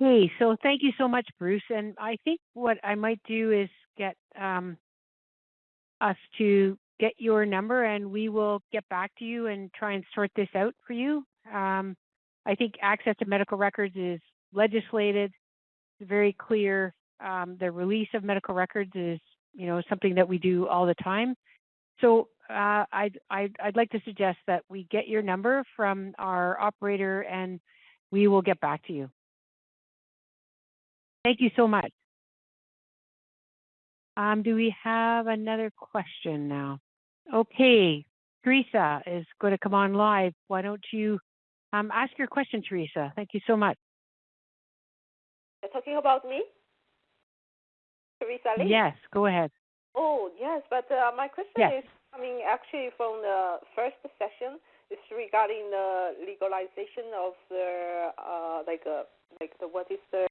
Okay, so thank you so much, Bruce. And I think what I might do is get um, us to get your number and we will get back to you and try and sort this out for you. Um, I think access to medical records is legislated, it's very clear. Um, the release of medical records is, you know, something that we do all the time. So uh, I'd, I'd, I'd like to suggest that we get your number from our operator and we will get back to you. Thank you so much. Um, do we have another question now? Okay, Teresa is going to come on live. Why don't you um, ask your question, Teresa? Thank you so much. You're talking about me? Teresa Lee? Yes, go ahead. Oh, yes, but uh, my question Yes. is coming actually from the first session. It's regarding the legalization of the uh, like uh, like the what is the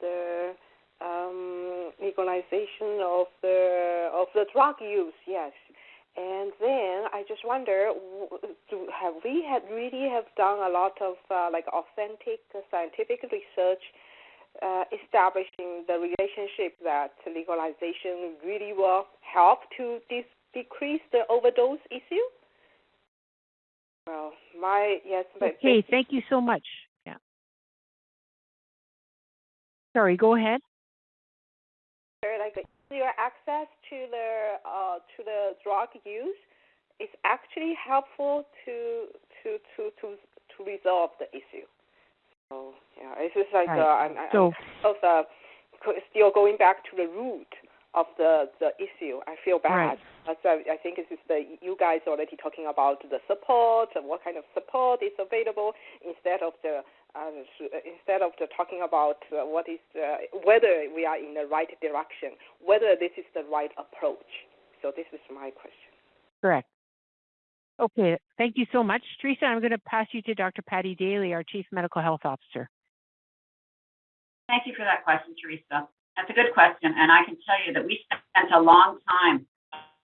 the um, legalization of the of the drug use? Yes, and then I just wonder, do, have we had really have done a lot of uh, like authentic scientific research uh, establishing the relationship that legalization really will help to dis- decrease the overdose issue? Well, my yes, Okay, thank you so much. Yeah. Sorry, go ahead. like easier access to the uh, to the drug use is actually helpful to to to to to resolve the issue. So yeah, it's just like Right. uh, I'm, I'm So- of, uh, still going back to the root of the the issue. I feel bad. Right. So I think this is the you guys already talking about the support and what kind of support is available instead of the uh, instead of the talking about uh, what is uh, whether we are in the right direction, whether this is the right approach. So this is my question. Correct. Okay, thank you so much. Teresa, I'm going to pass you to Dr. Patty Daly, our Chief Medical Health Officer. Thank you for that question, Teresa. That's a good question, and I can tell you that we spent a long time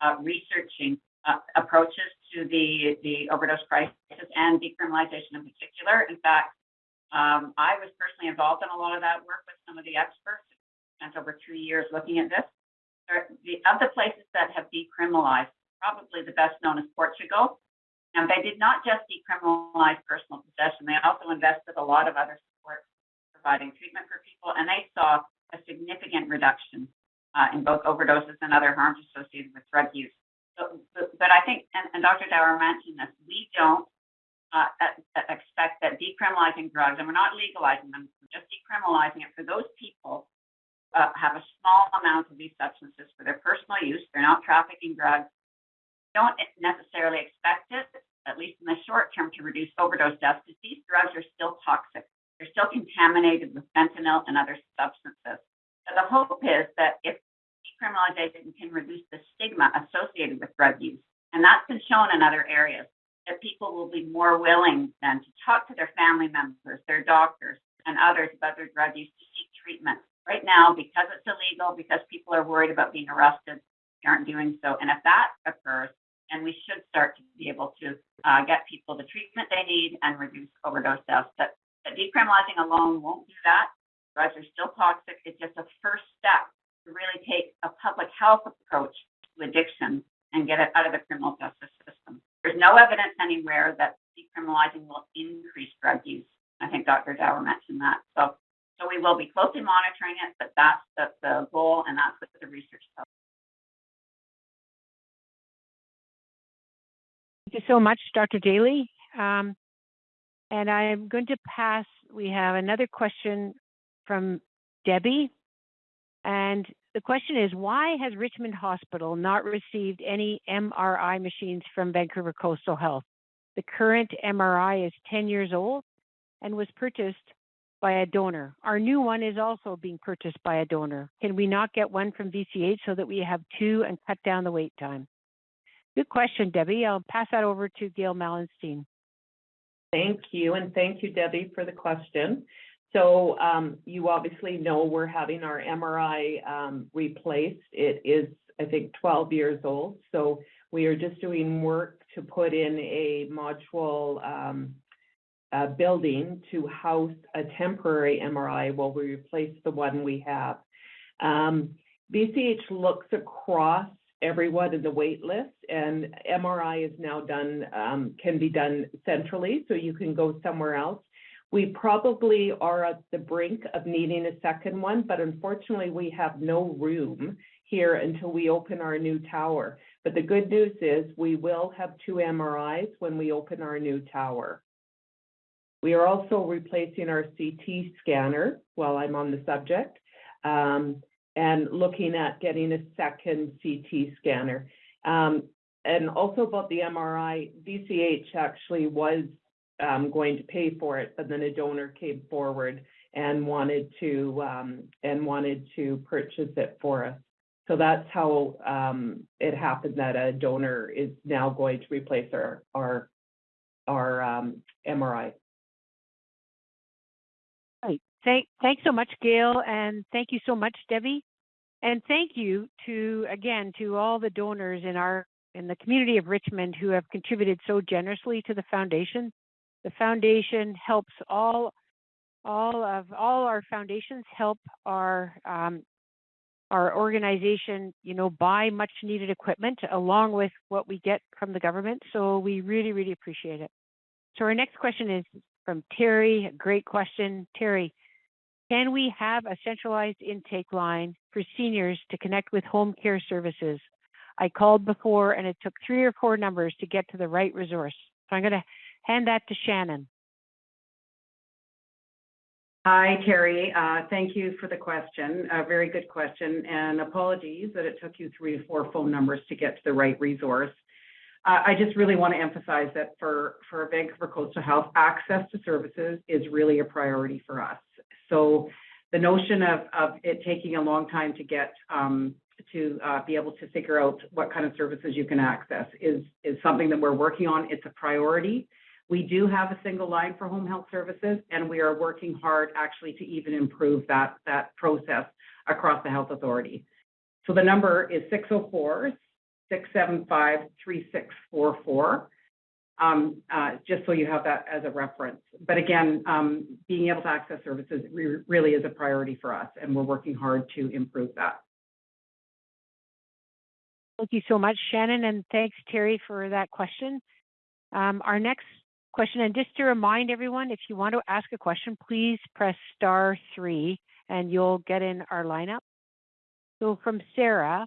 uh, researching uh, approaches to the, the overdose crisis and decriminalization in particular. In fact, um, I was personally involved in a lot of that work with some of the experts. Spent over two years looking at this. The, of the places that have decriminalized, probably the best known is Portugal. And they did not just decriminalize personal possession, they also invested a lot of other support providing treatment for people, and they saw a significant reduction uh, in both overdoses and other harms associated with drug use. But, but I think, and, and Dr. Dawar mentioned this, we don't uh, expect that decriminalizing drugs, and we're not legalizing them, we're just decriminalizing it for those people uh, have a small amount of these substances for their personal use. They're not trafficking drugs. Don't necessarily expect it, at least in the short term, to reduce overdose deaths because these drugs are still toxic. They're still contaminated with fentanyl and other substances. So the hope is that if decriminalization can reduce the stigma associated with drug use, and that's been shown in other areas, that people will be more willing then to talk to their family members, their doctors, and others about their drug use to seek treatment. Right now, because it's illegal, because people are worried about being arrested, they aren't doing so. And if that occurs, then we should start to be able to uh, get people the treatment they need and reduce overdose deaths. But, but decriminalizing alone won't do that. Drugs are still toxic. It's just a first step to really take a public health approach to addiction and get it out of the criminal justice system. There's no evidence anywhere that decriminalizing will increase drug use. I think Dr. Dawar mentioned that. So, so we will be closely monitoring it, but that's the, the goal and that's what the research tells. Thank you so much, Dr. Daly. Um, and I'm going to pass, we have another question from Debbie. And the question is, why has Richmond Hospital not received any MRI machines from Vancouver Coastal Health? The current MRI is 10 years old and was purchased by a donor. Our new one is also being purchased by a donor. Can we not get one from VCH so that we have two and cut down the wait time? Good question, Debbie. I'll pass that over to Gail Malenstein. Thank you, and thank you, Debbie, for the question. So um, you obviously know we're having our MRI um, replaced. It is, I think, 12 years old. So we are just doing work to put in a module um, building to house a temporary MRI while we replace the one we have. Um, VCH looks across everyone in the wait list and MRI is now done, um, can be done centrally, so you can go somewhere else. We probably are at the brink of needing a second one, but unfortunately, we have no room here until we open our new tower. But the good news is we will have two MRIs when we open our new tower. We are also replacing our CT scanner while I'm on the subject, um, and looking at getting a second CT scanner. Um, and also about the MRI, VCH actually was um, going to pay for it, but then a donor came forward and wanted to um, and wanted to purchase it for us. So that's how um, it happened that a donor is now going to replace our our our um, MRI. Right. Thank thanks so much, Gail, and thank you so much, Debbie, and thank you to again to all the donors in our in the community of Richmond who have contributed so generously to the foundation. The foundation helps all all of all our foundations help our um, our organization, you know, buy much needed equipment along with what we get from the government. So we really, really appreciate it. So our next question is from Terry. Great question, Terry. Can we have a centralized intake line for seniors to connect with home care services? I called before and it took three or four numbers to get to the right resource. So I'm going to hand that to Shannon. Hi, Terry. Uh, Thank you for the question. A very good question, and apologies that it took you three to four phone numbers to get to the right resource. Uh, I just really want to emphasize that for for Vancouver Coastal Health, access to services is really a priority for us. So the notion of of it taking a long time to get um, to uh, be able to figure out what kind of services you can access is is something that we're working on. It's a priority. We do have a single line for home health services, and we are working hard actually to even improve that, that process across the health authority. So the number is 604 675 3644. Um, uh, just so you have that as a reference. But again, um, being able to access services re really is a priority for us, and we're working hard to improve that. Thank you so much, Shannon, and thanks, Terry, for that question. Um, our next question. And just to remind everyone, if you want to ask a question, please press star three and you'll get in our lineup. So from Sarah,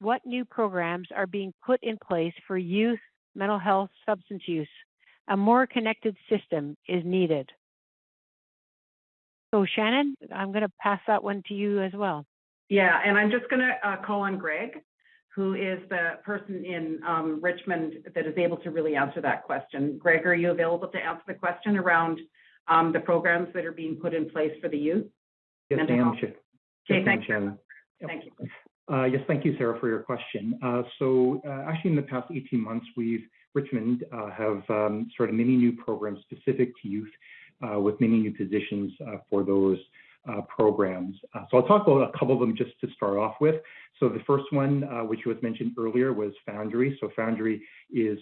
what new programs are being put in place for youth mental health substance use? A more connected system is needed. So Shannon, I'm going to pass that one to you as well. Yeah, and I'm just going to uh, call on Greg who is the person in um, Richmond that is able to really answer that question. Greg, are you available to answer the question around um, the programs that are being put in place for the youth? Yes, I am. Okay, yes, thank you. you. Thank you. Uh, yes, thank you, Sarah, for your question. Uh, so uh, actually in the past 18 months, we've, Richmond uh, have um, started many new programs specific to youth uh, with many new positions uh, for those programs. So I'll talk about a couple of them just to start off with. So the first one, which was mentioned earlier, was Foundry. So Foundry is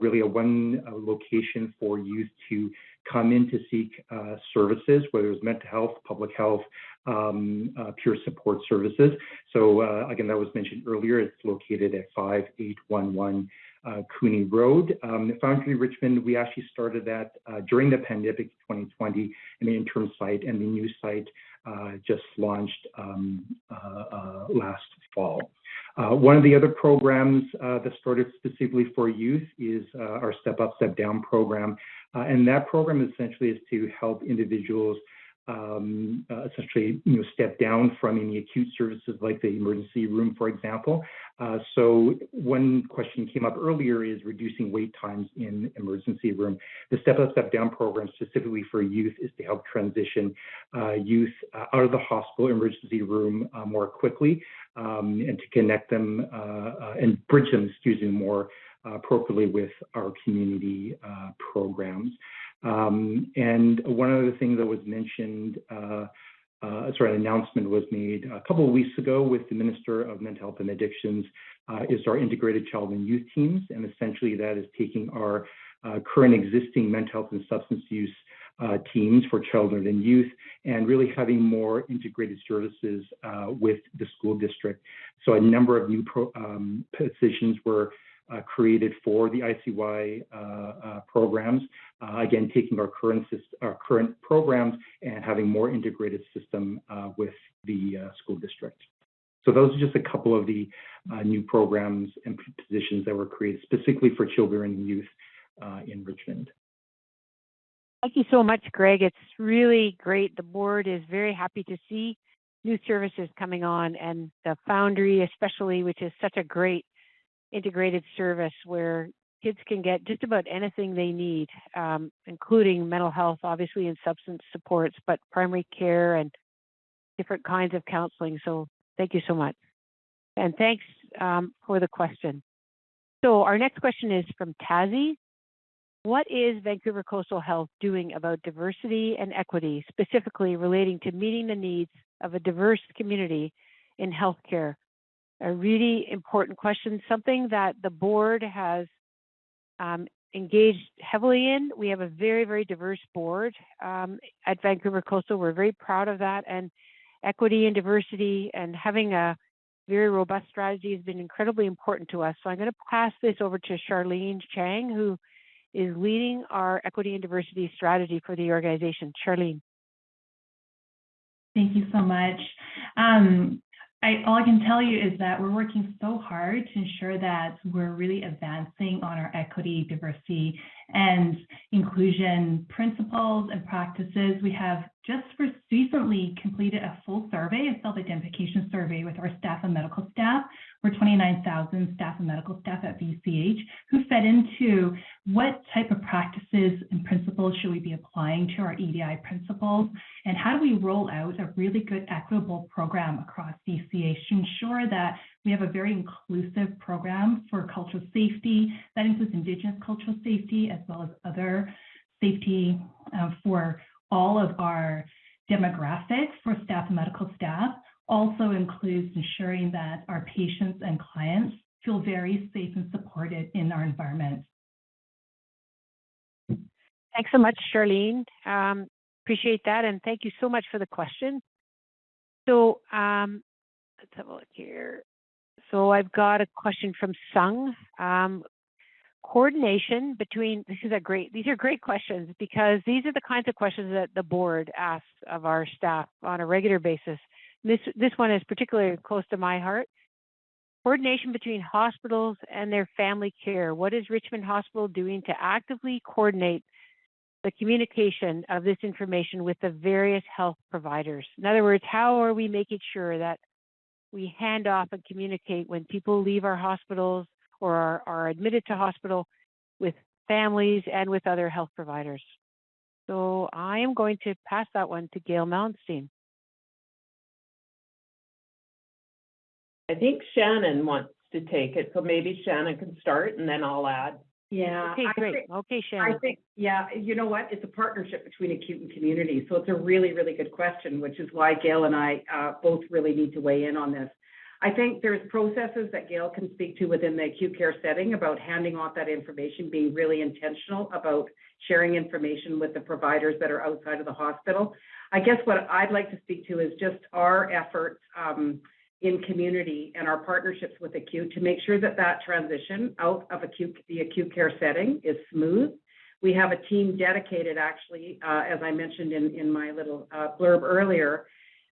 really a one location for youth to come in to seek services, whether it's mental health, public health, um, peer support services. So again, that was mentioned earlier. It's located at 5811 uh, Cooney Road. Um, Foundry Richmond, we actually started that uh, during the pandemic 2020 in the interim site, and the new site uh, just launched um, uh, uh, last fall. Uh, one of the other programs that started specifically for youth is our Step Up, Step Down program. and that program essentially is to help individuals um, uh, essentially you know step down from any acute services like the emergency room, for example. Uh, so one question came up earlier is reducing wait times in emergency room. The Step Up, Step Down program specifically for youth is to help transition uh, youth uh, out of the hospital emergency room uh, more quickly um, and to connect them uh, and bridge them, excuse me, more appropriately with our community programs. Um, and one other thing that was mentioned, uh, uh, sorry, an announcement was made a couple of weeks ago with the Minister of Mental Health and Addictions uh, is our integrated child and youth teams. And essentially that is taking our uh, current existing mental health and substance use uh, teams for children and youth and really having more integrated services uh, with the school district. So a number of new pro, um, positions were uh, created for the ICY uh, uh, programs. again, taking our current our current programs and having more integrated system with the school district. So those are just a couple of the new programs and positions that were created specifically for children and youth in Richmond. Thank you so much, Greg. It's really great. The board is very happy to see new services coming on and the Foundry especially, which is such a great integrated service where kids can get just about anything they need, um, including mental health, obviously, and substance supports, but primary care and different kinds of counseling. So thank you so much. And thanks um, for the question. So our next question is from Tazi. What is Vancouver Coastal Health doing about diversity and equity, specifically relating to meeting the needs of a diverse community in healthcare a really important question, something that the board has um, engaged heavily in. We have a very, very diverse board um, at Vancouver Coastal. We're very proud of that. And equity and diversity and having a very robust strategy has been incredibly important to us. So I'm going to pass this over to Charlene Chang, who is leading our equity and diversity strategy for the organization. Charlene. Thank you so much. Um, I, all I can tell you is that we're working so hard to ensure that we're really advancing on our equity, diversity, and inclusion principles and practices. We have just recently completed a full survey, a self-identification survey with our staff and medical staff. We're 29,000 staff and medical staff at VCH who fed into what type of practices and principles should we be applying to our EDI principles and how do we roll out a really good equitable program across VCH to ensure that we have a very inclusive program for cultural safety that includes Indigenous cultural safety as well as other safety uh, for all of our demographics for staff and medical staff also includes ensuring that our patients and clients feel very safe and supported in our environment. Thanks so much, Charlene. Um, appreciate that, and thank you so much for the question. So um, let's have a look here. So I've got a question from Sung. Um, coordination between this is a great these are great questions because these are the kinds of questions that the board asks of our staff on a regular basis this this one is particularly close to my heart coordination between hospitals and their family care what is richmond hospital doing to actively coordinate the communication of this information with the various health providers in other words how are we making sure that we hand off and communicate when people leave our hospitals or are, are admitted to hospital with families and with other health providers. So I am going to pass that one to Gail Melenstein. I think Shannon wants to take it, so maybe Shannon can start and then I'll add. Yeah. Okay, I great. think- Okay, Shannon. I think, yeah, you know what? It's a partnership between acute and community. So it's a really, really good question, which is why Gail and I uh, both really need to weigh in on this. I think there's processes that Gail can speak to within the acute care setting about handing off that information, being really intentional about sharing information with the providers that are outside of the hospital. I guess what I'd like to speak to is just our efforts um, in community and our partnerships with acute to make sure that that transition out of acute the acute care setting is smooth. We have a team dedicated, actually, uh, as I mentioned in my little uh, blurb earlier,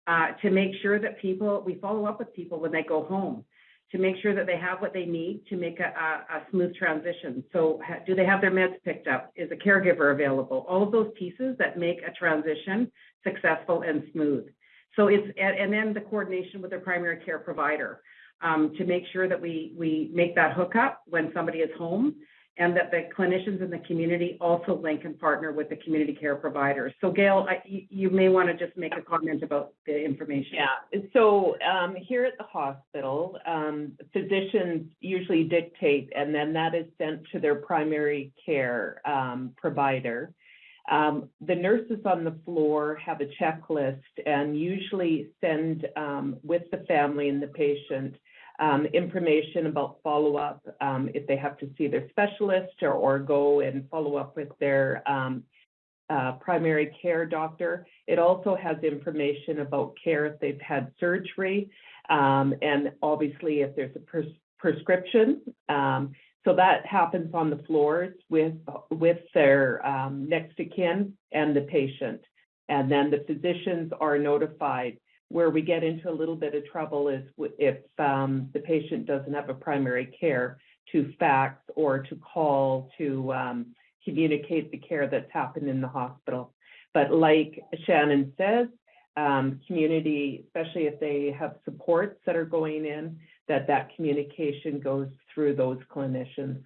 uh, to make sure that people, we follow up with people when they go home, to make sure that they have what they need to make a, smooth transition. So do they have their meds picked up? Is a caregiver available? All of those pieces that make a transition successful and smooth. So it's, and, then the coordination with their primary care provider um, to make sure that we, we make that hookup when somebody is home and that the clinicians in the community also link and partner with the community care providers. So Gail, I, you, you may want to just make a comment about the information. Yeah, so um, here at the hospital, um, physicians usually dictate, and then that is sent to their primary care um, provider. Um, the nurses on the floor have a checklist and usually send um, with the family and the patient um, information about follow-up, um, if they have to see their specialist or, or go and follow up with their um, uh, primary care doctor. It also has information about care if they've had surgery, um, and obviously if there's a pres- prescription. So that happens on the floors with with their um, next of kin and the patient, and then the physicians are notified where we get into a little bit of trouble is if um, the patient doesn't have a primary care to fax or to call to um, communicate the care that's happened in the hospital. But like Shannon says, um, community, especially if they have supports that are going in, that that communication goes through those clinicians.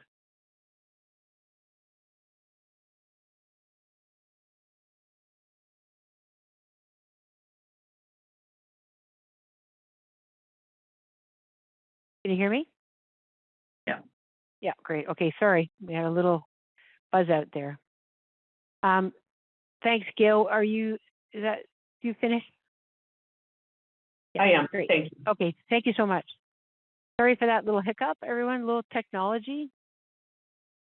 Can you hear me? Yeah. Yeah, great. Okay, sorry. We had a little buzz out there. Um, thanks, Gail. Are you, is that, you finished? I am. Great. Thank you. Okay, thank you so much. Sorry for that little hiccup, everyone, a little technology.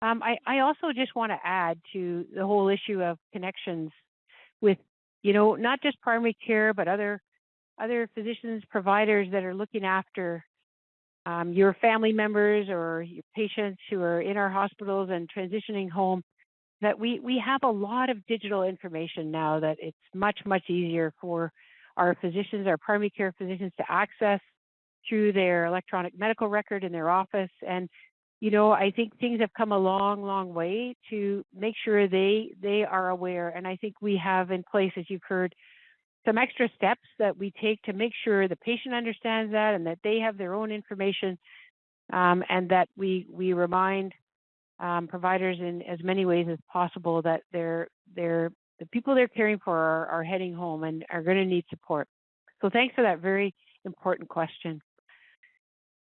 Um, I, I also just want to add to the whole issue of connections with, you know, not just primary care, but other other physicians, providers that are looking after um, your family members or your patients who are in our hospitals and transitioning home, that we, we have a lot of digital information now that it's much, much easier for our physicians, our primary care physicians to access through their electronic medical record in their office. And, you know, I think things have come a long, long way to make sure they they are aware. And I think we have in place, as you've heard, some extra steps that we take to make sure the patient understands that and that they have their own information um, and that we we remind um, providers in as many ways as possible that they're they're the people they're caring for are, are heading home and are going to need support. So thanks for that very important question.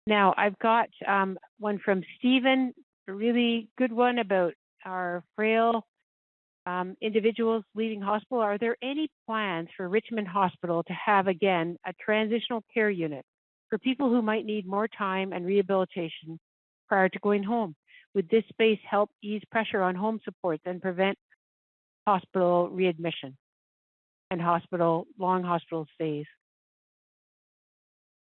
Now I've got um, one from Stephen, a really good one about our frail um, individuals leaving hospital. Are there any plans for Richmond Hospital to have again a transitional care unit for people who might need more time and rehabilitation prior to going home? Would this space help ease pressure on home supports and prevent hospital readmission and hospital long hospital stays?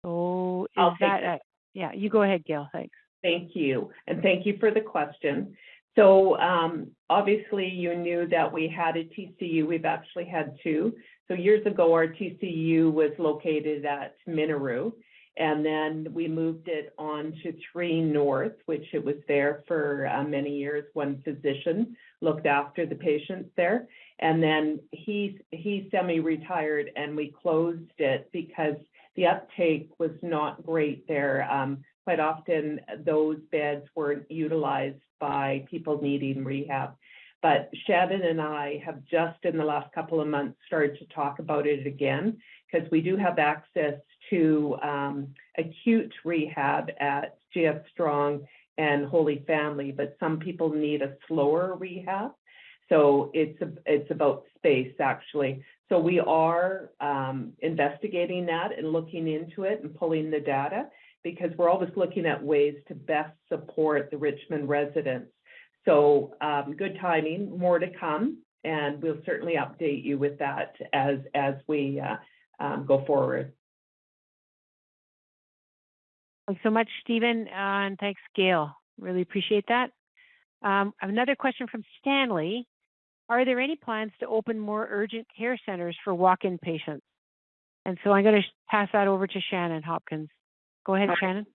So is I'll that yeah, you go ahead, Gail. Thanks. Thank you, and thank you for the question. So um, obviously, you knew that we had a TCU. We've actually had two. So years ago, our TCU was located at Minoru, and then we moved it on to Three North, which it was there for uh, many years. One physician looked after the patients there, and then he he semi-retired, and we closed it because the uptake was not great there. Um, quite often, those beds weren't utilized by people needing rehab. But Shannon and I have just in the last couple of months started to talk about it again because we do have access to um, acute rehab at GF Strong and Holy Family, but some people need a slower rehab. So it's a, it's about space actually. So we are um, investigating that and looking into it and pulling the data because we're always looking at ways to best support the Richmond residents. So um, good timing, more to come, and we'll certainly update you with that as as we uh, um, go forward. Thanks so much, Stephen, uh, and thanks, Gail. Really appreciate that. Um, another question from Stanley. Are there any plans to open more urgent care centers for walk-in patients? And so I'm going to pass that over to Shannon Hopkins. Go ahead, Shannon.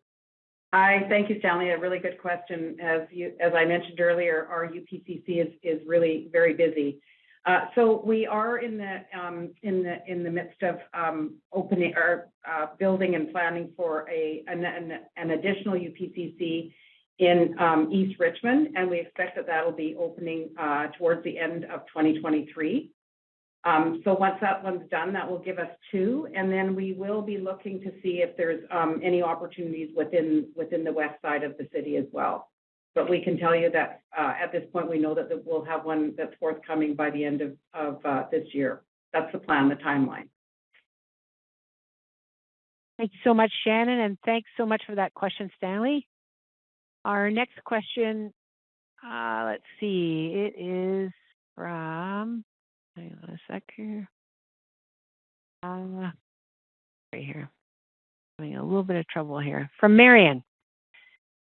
Hi, thank you, Stanley. A really good question. As you, as I mentioned earlier, our UPCC is, is really very busy. Uh, so we are in the, um, in the, in the midst of, um, opening or, uh, building and planning for a, an, an, an additional UPCC in, um, East Richmond, and we expect that that'll be opening, uh, towards the end of 2023. Um, so once that one's done, that will give us two, and then we will be looking to see if there's um, any opportunities within within the west side of the city as well. But we can tell you that uh, at this point, we know that we'll have one that's forthcoming by the end of of uh, this year. That's the plan, the timeline. Thank you so much, Shannon, and thanks so much for that question, Stanley. Our next question, uh, let's see, it is from Hang on a sec here. Uh, right here. Having a little bit of trouble here. From Marion.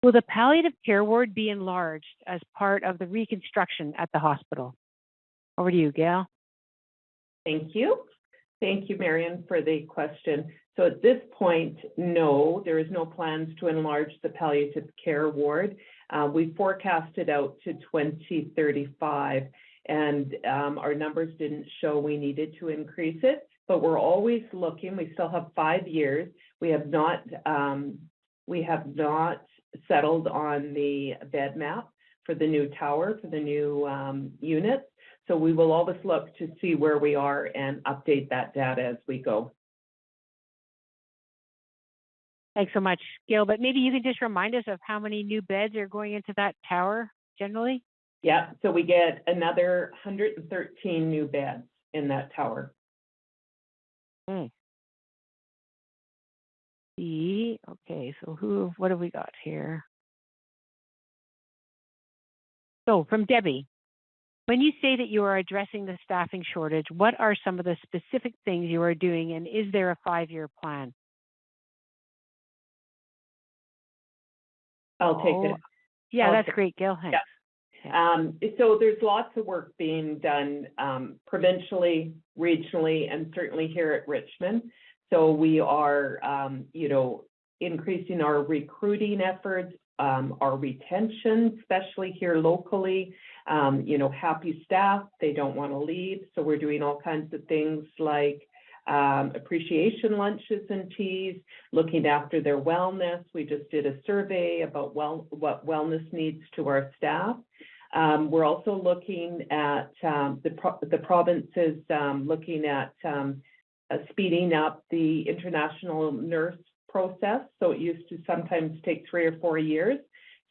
Will the palliative care ward be enlarged as part of the reconstruction at the hospital? Over to you, Gail. Thank you. Thank you, Marion, for the question. So at this point, no, there is no plans to enlarge the palliative care ward. Uh, we forecasted out to 2035 and um, our numbers didn't show we needed to increase it, but we're always looking. We still have five years. We have not um, we have not settled on the bed map for the new tower for the new um, units. So we will always look to see where we are and update that data as we go. Thanks so much, Gail. But maybe you can just remind us of how many new beds are going into that tower generally? Yeah, so we get another hundred and thirteen new beds in that tower. Hmm. See, okay, so who, what have we got here? So from Debbie, when you say that you are addressing the staffing shortage, what are some of the specific things you are doing and is there a five-year plan? I'll take Oh, it. Yeah, that's great, Gail, thanks. Um, so there's lots of work being done, um, provincially, regionally, and certainly here at Richmond. So we are, um, you know, increasing our recruiting efforts, um, our retention, especially here locally. Um, you know, happy staff, they don't want to leave. So we're doing all kinds of things like, um, appreciation lunches and teas, looking after their wellness. We just did a survey about well, what wellness needs to our staff. Um, we're also looking at um, the, pro- the provinces um, looking at um, uh, speeding up the international nurse process. So it used to sometimes take three or four years.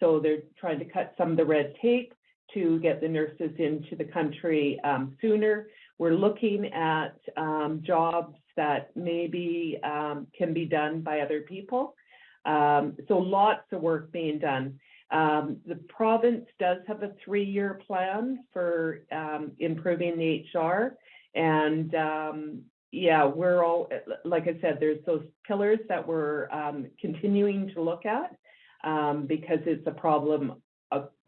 So they're trying to cut some of the red tape to get the nurses into the country um, sooner. We're looking at um, jobs that maybe um, can be done by other people. Um, so lots of work being done. Um, the province does have a three-year plan for um, improving the HR, and yeah, we're all like I said, there's those pillars that we're continuing to look at because it's a problem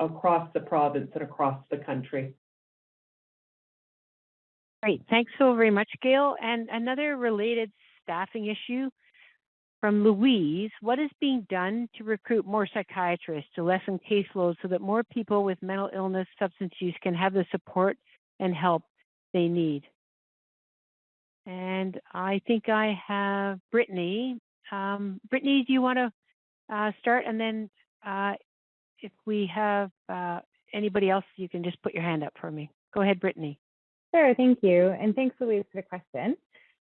across the province and across the country. Great. Thanks so very much, Gail. And another related staffing issue from Louise. What is being done to recruit more psychiatrists to lessen caseload so that more people with mental illness, substance use can have the support and help they need? And I think I have Brittany. Um, Brittany, do you want to uh, start? And then uh, if we have uh, anybody else, you can just put your hand up for me. Go ahead, Brittany. Sure, thank you. And thanks, Louise, for the question.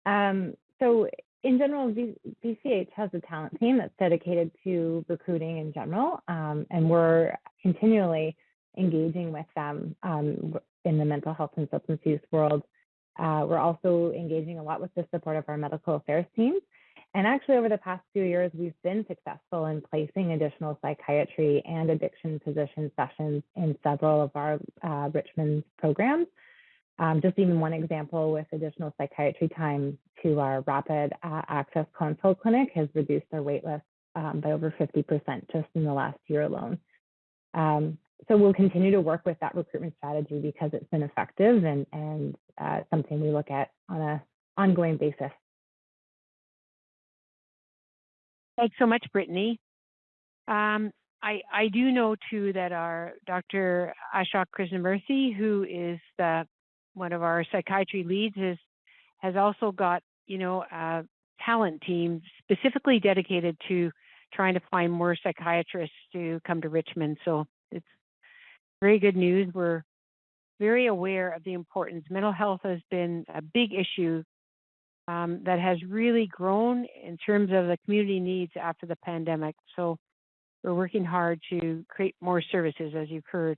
Um, so in general, VCH has a talent team that's dedicated to recruiting in general, um, and we're continually engaging with them um, in the mental health and substance use world. Uh, we're also engaging a lot with the support of our medical affairs teams. And actually, over the past few years, we've been successful in placing additional psychiatry and addiction physician sessions in several of our uh, Richmond programs. Um, just even one example with additional psychiatry time to our rapid uh, access consult clinic has reduced their wait list um, by over 50% just in the last year alone. Um, so we'll continue to work with that recruitment strategy because it's been effective and, and uh, something we look at on an ongoing basis. Thanks so much, Brittany. Um, I, I do know too that our Dr. Ashok Krishnamurthy, who is the one of our psychiatry leads, is has also got you know a talent team specifically dedicated to trying to find more psychiatrists to come to Richmond. So it's very good news. We're very aware of the importance. Mental health has been a big issue um, that has really grown in terms of the community needs after the pandemic. So we're working hard to create more services, as you've heard.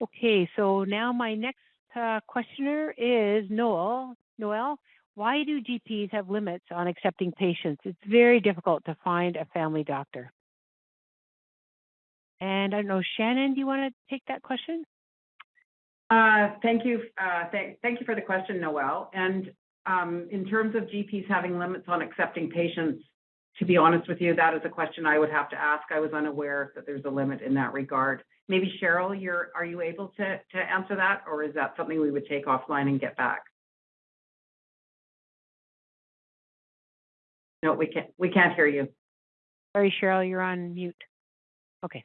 Okay, so now my next uh, questioner is Noel. Noel, why do GPs have limits on accepting patients? It's very difficult to find a family doctor. And I don't know, Shannon, do you want to take that question? Uh, thank you. Uh, th- thank you for the question, Noel. And um, in terms of GPs having limits on accepting patients, to be honest with you, that is a question I would have to ask. I was unaware that there's a limit in that regard. Maybe Cheryl, you're are you able to to answer that, or is that something we would take offline and get back? No, we can't. We can't hear you. Sorry, Cheryl, you're on mute. Okay.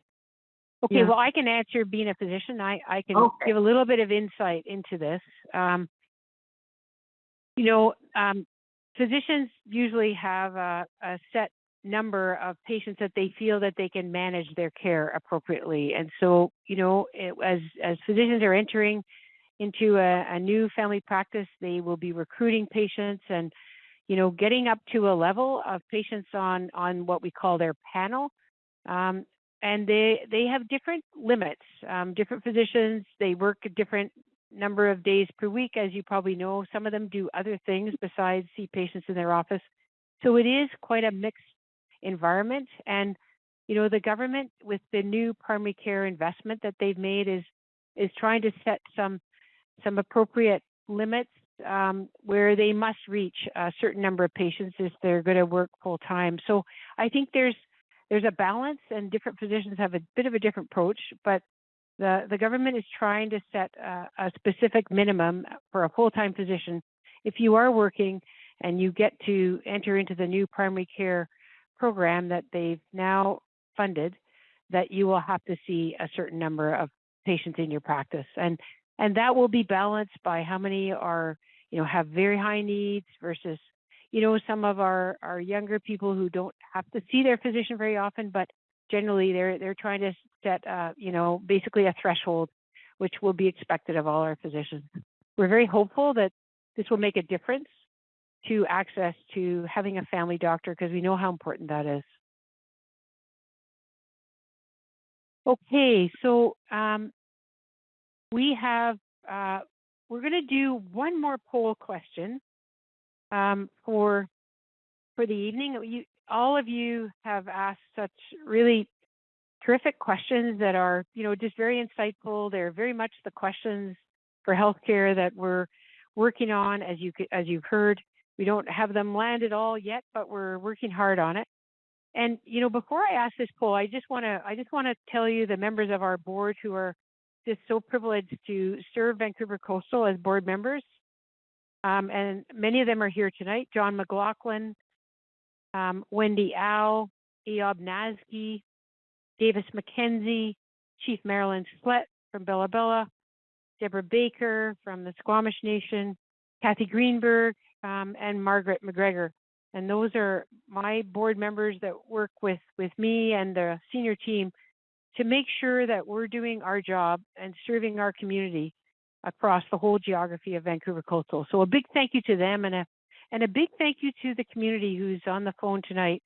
Okay, Yeah. well, I can answer being a physician. I, I can Okay. give a little bit of insight into this. Um, you know, um, physicians usually have a, a set number of patients that they feel that they can manage their care appropriately. And so, you know, it, as as physicians are entering into a, a new family practice, they will be recruiting patients and, you know, getting up to a level of patients on on what we call their panel. Um, and they they have different limits. Um, different physicians they work different number of days per week, as you probably know. Some of them do other things besides see patients in their office. So it is quite a mixed environment. And you know, the government with the new primary care investment that they've made is is trying to set some some appropriate limits um, where they must reach a certain number of patients if they're going to work full time. So I think there's there's a balance, and different physicians have a bit of a different approach, but the, the government is trying to set a, a specific minimum for a full-time physician. If you are working and you get to enter into the new primary care program that they've now funded, that you will have to see a certain number of patients in your practice. And and that will be balanced by how many are you know, have very high needs versus, you know, some of our, our younger people who don't have to see their physician very often, but generally they're they're trying to set uh, you know, basically a threshold which will be expected of all our physicians. We're very hopeful that this will make a difference to access to having a family doctor because we know how important that is. Okay, so um, we have, uh, we're going to do one more poll question um, for for the evening. You, all of you have asked such really terrific questions that are, you know, just very insightful. They're very much the questions for healthcare that we're working on. As you as you've heard, we don't have them landed all yet, but we're working hard on it. And you know, before I ask this poll, I just want to I just want to tell you the members of our board who are just so privileged to serve Vancouver Coastal as board members. Um, and many of them are here tonight. John McLaughlin, um, Wendy Au, Eob Nasky, Davis McKenzie, Chief Marilyn Slett from Bella Bella, Deborah Baker from the Squamish Nation, Kathy Greenberg, um, and Margaret McGregor. And those are my board members that work with, with me and the senior team to make sure that we're doing our job and serving our community across the whole geography of Vancouver Coastal. So a big thank you to them and a and a big thank you to the community who's on the phone tonight,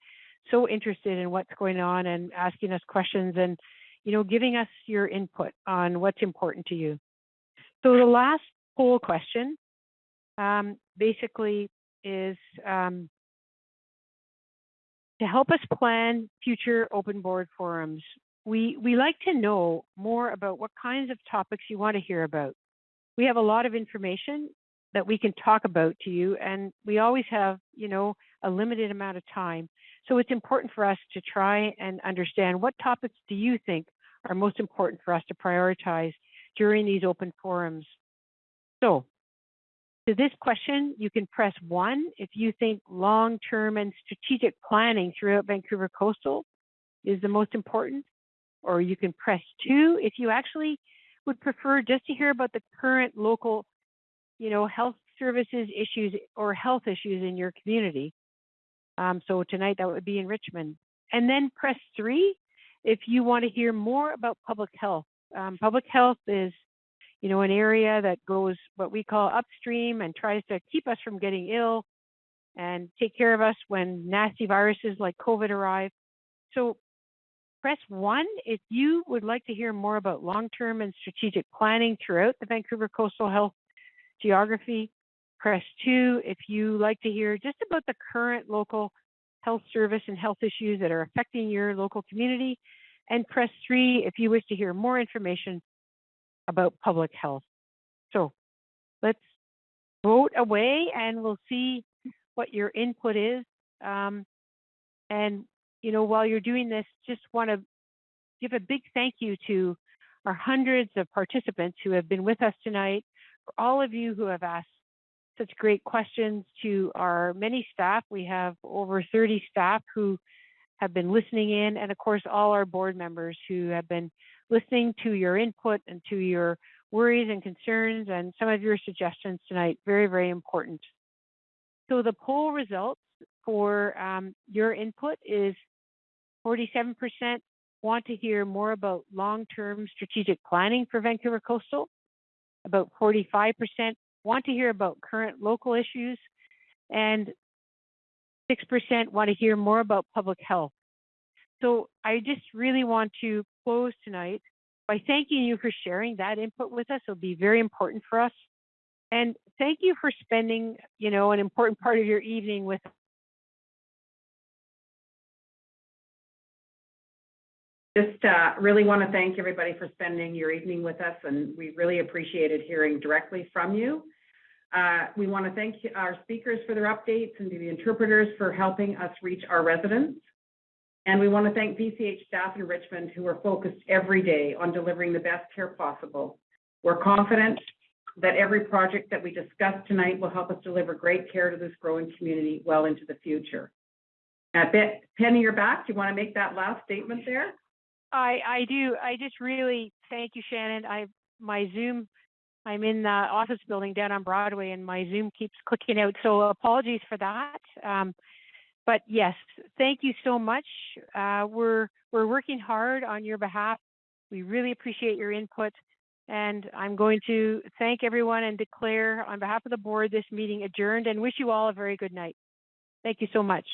so interested in what's going on and asking us questions and you know giving us your input on what's important to you. So the last poll question um, basically is um, to help us plan future open board forums. We, we like to know more about what kinds of topics you want to hear about. We have a lot of information that we can talk about to you, and we always have, you know, a limited amount of time. So it's important for us to try and understand what topics do you think are most important for us to prioritize during these open forums. So to this question, you can press one if you think long-term and strategic planning throughout Vancouver Coastal is the most important, or you can press two if you actually would prefer just to hear about the current local, you know, health services issues or health issues in your community. Um, so tonight that would be in Richmond. And then press three if you want to hear more about public health. Um, public health is you know, an area that goes what we call upstream and tries to keep us from getting ill and take care of us when nasty viruses like COVID arrive. So press one if you would like to hear more about long-term and strategic planning throughout the Vancouver coastal health geography. Press two if you like to hear just about the current local health service and health issues that are affecting your local community. And press three if you wish to hear more information about public health. So let's vote away and we'll see what your input is. Um, and, you know, while you're doing this, just want to give a big thank you to our hundreds of participants who have been with us tonight, for all of you who have asked such great questions to our many staff. We have over 30 staff who have been listening in, and of course, all our board members who have been listening to your input and to your worries and concerns and some of your suggestions tonight. Very, very important. So the poll results for um, your input is 47% want to hear more about long-term strategic planning for Vancouver Coastal. About 45% want to hear about current local issues. And 6% want to hear more about public health. So I just really want to close tonight by thanking you for sharing that input with us. It'll be very important for us. And thank you for spending, you know, an important part of your evening with us. Just uh, really want to thank everybody for spending your evening with us, and we really appreciated hearing directly from you. Uh, we want to thank our speakers for their updates and the interpreters for helping us reach our residents. And we want to thank VCH staff in Richmond who are focused every day on delivering the best care possible. We're confident that every project that we discuss tonight will help us deliver great care to this growing community well into the future. Uh, Penny, you're back. Do you want to make that last statement there? I, I do. I just really thank you, Shannon. I my Zoom I'm in the office building down on Broadway and my Zoom keeps clicking out. So apologies for that. Um, but yes, thank you so much. Uh, we're we're working hard on your behalf. We really appreciate your input. And I'm going to thank everyone and declare on behalf of the board this meeting adjourned and wish you all a very good night. Thank you so much.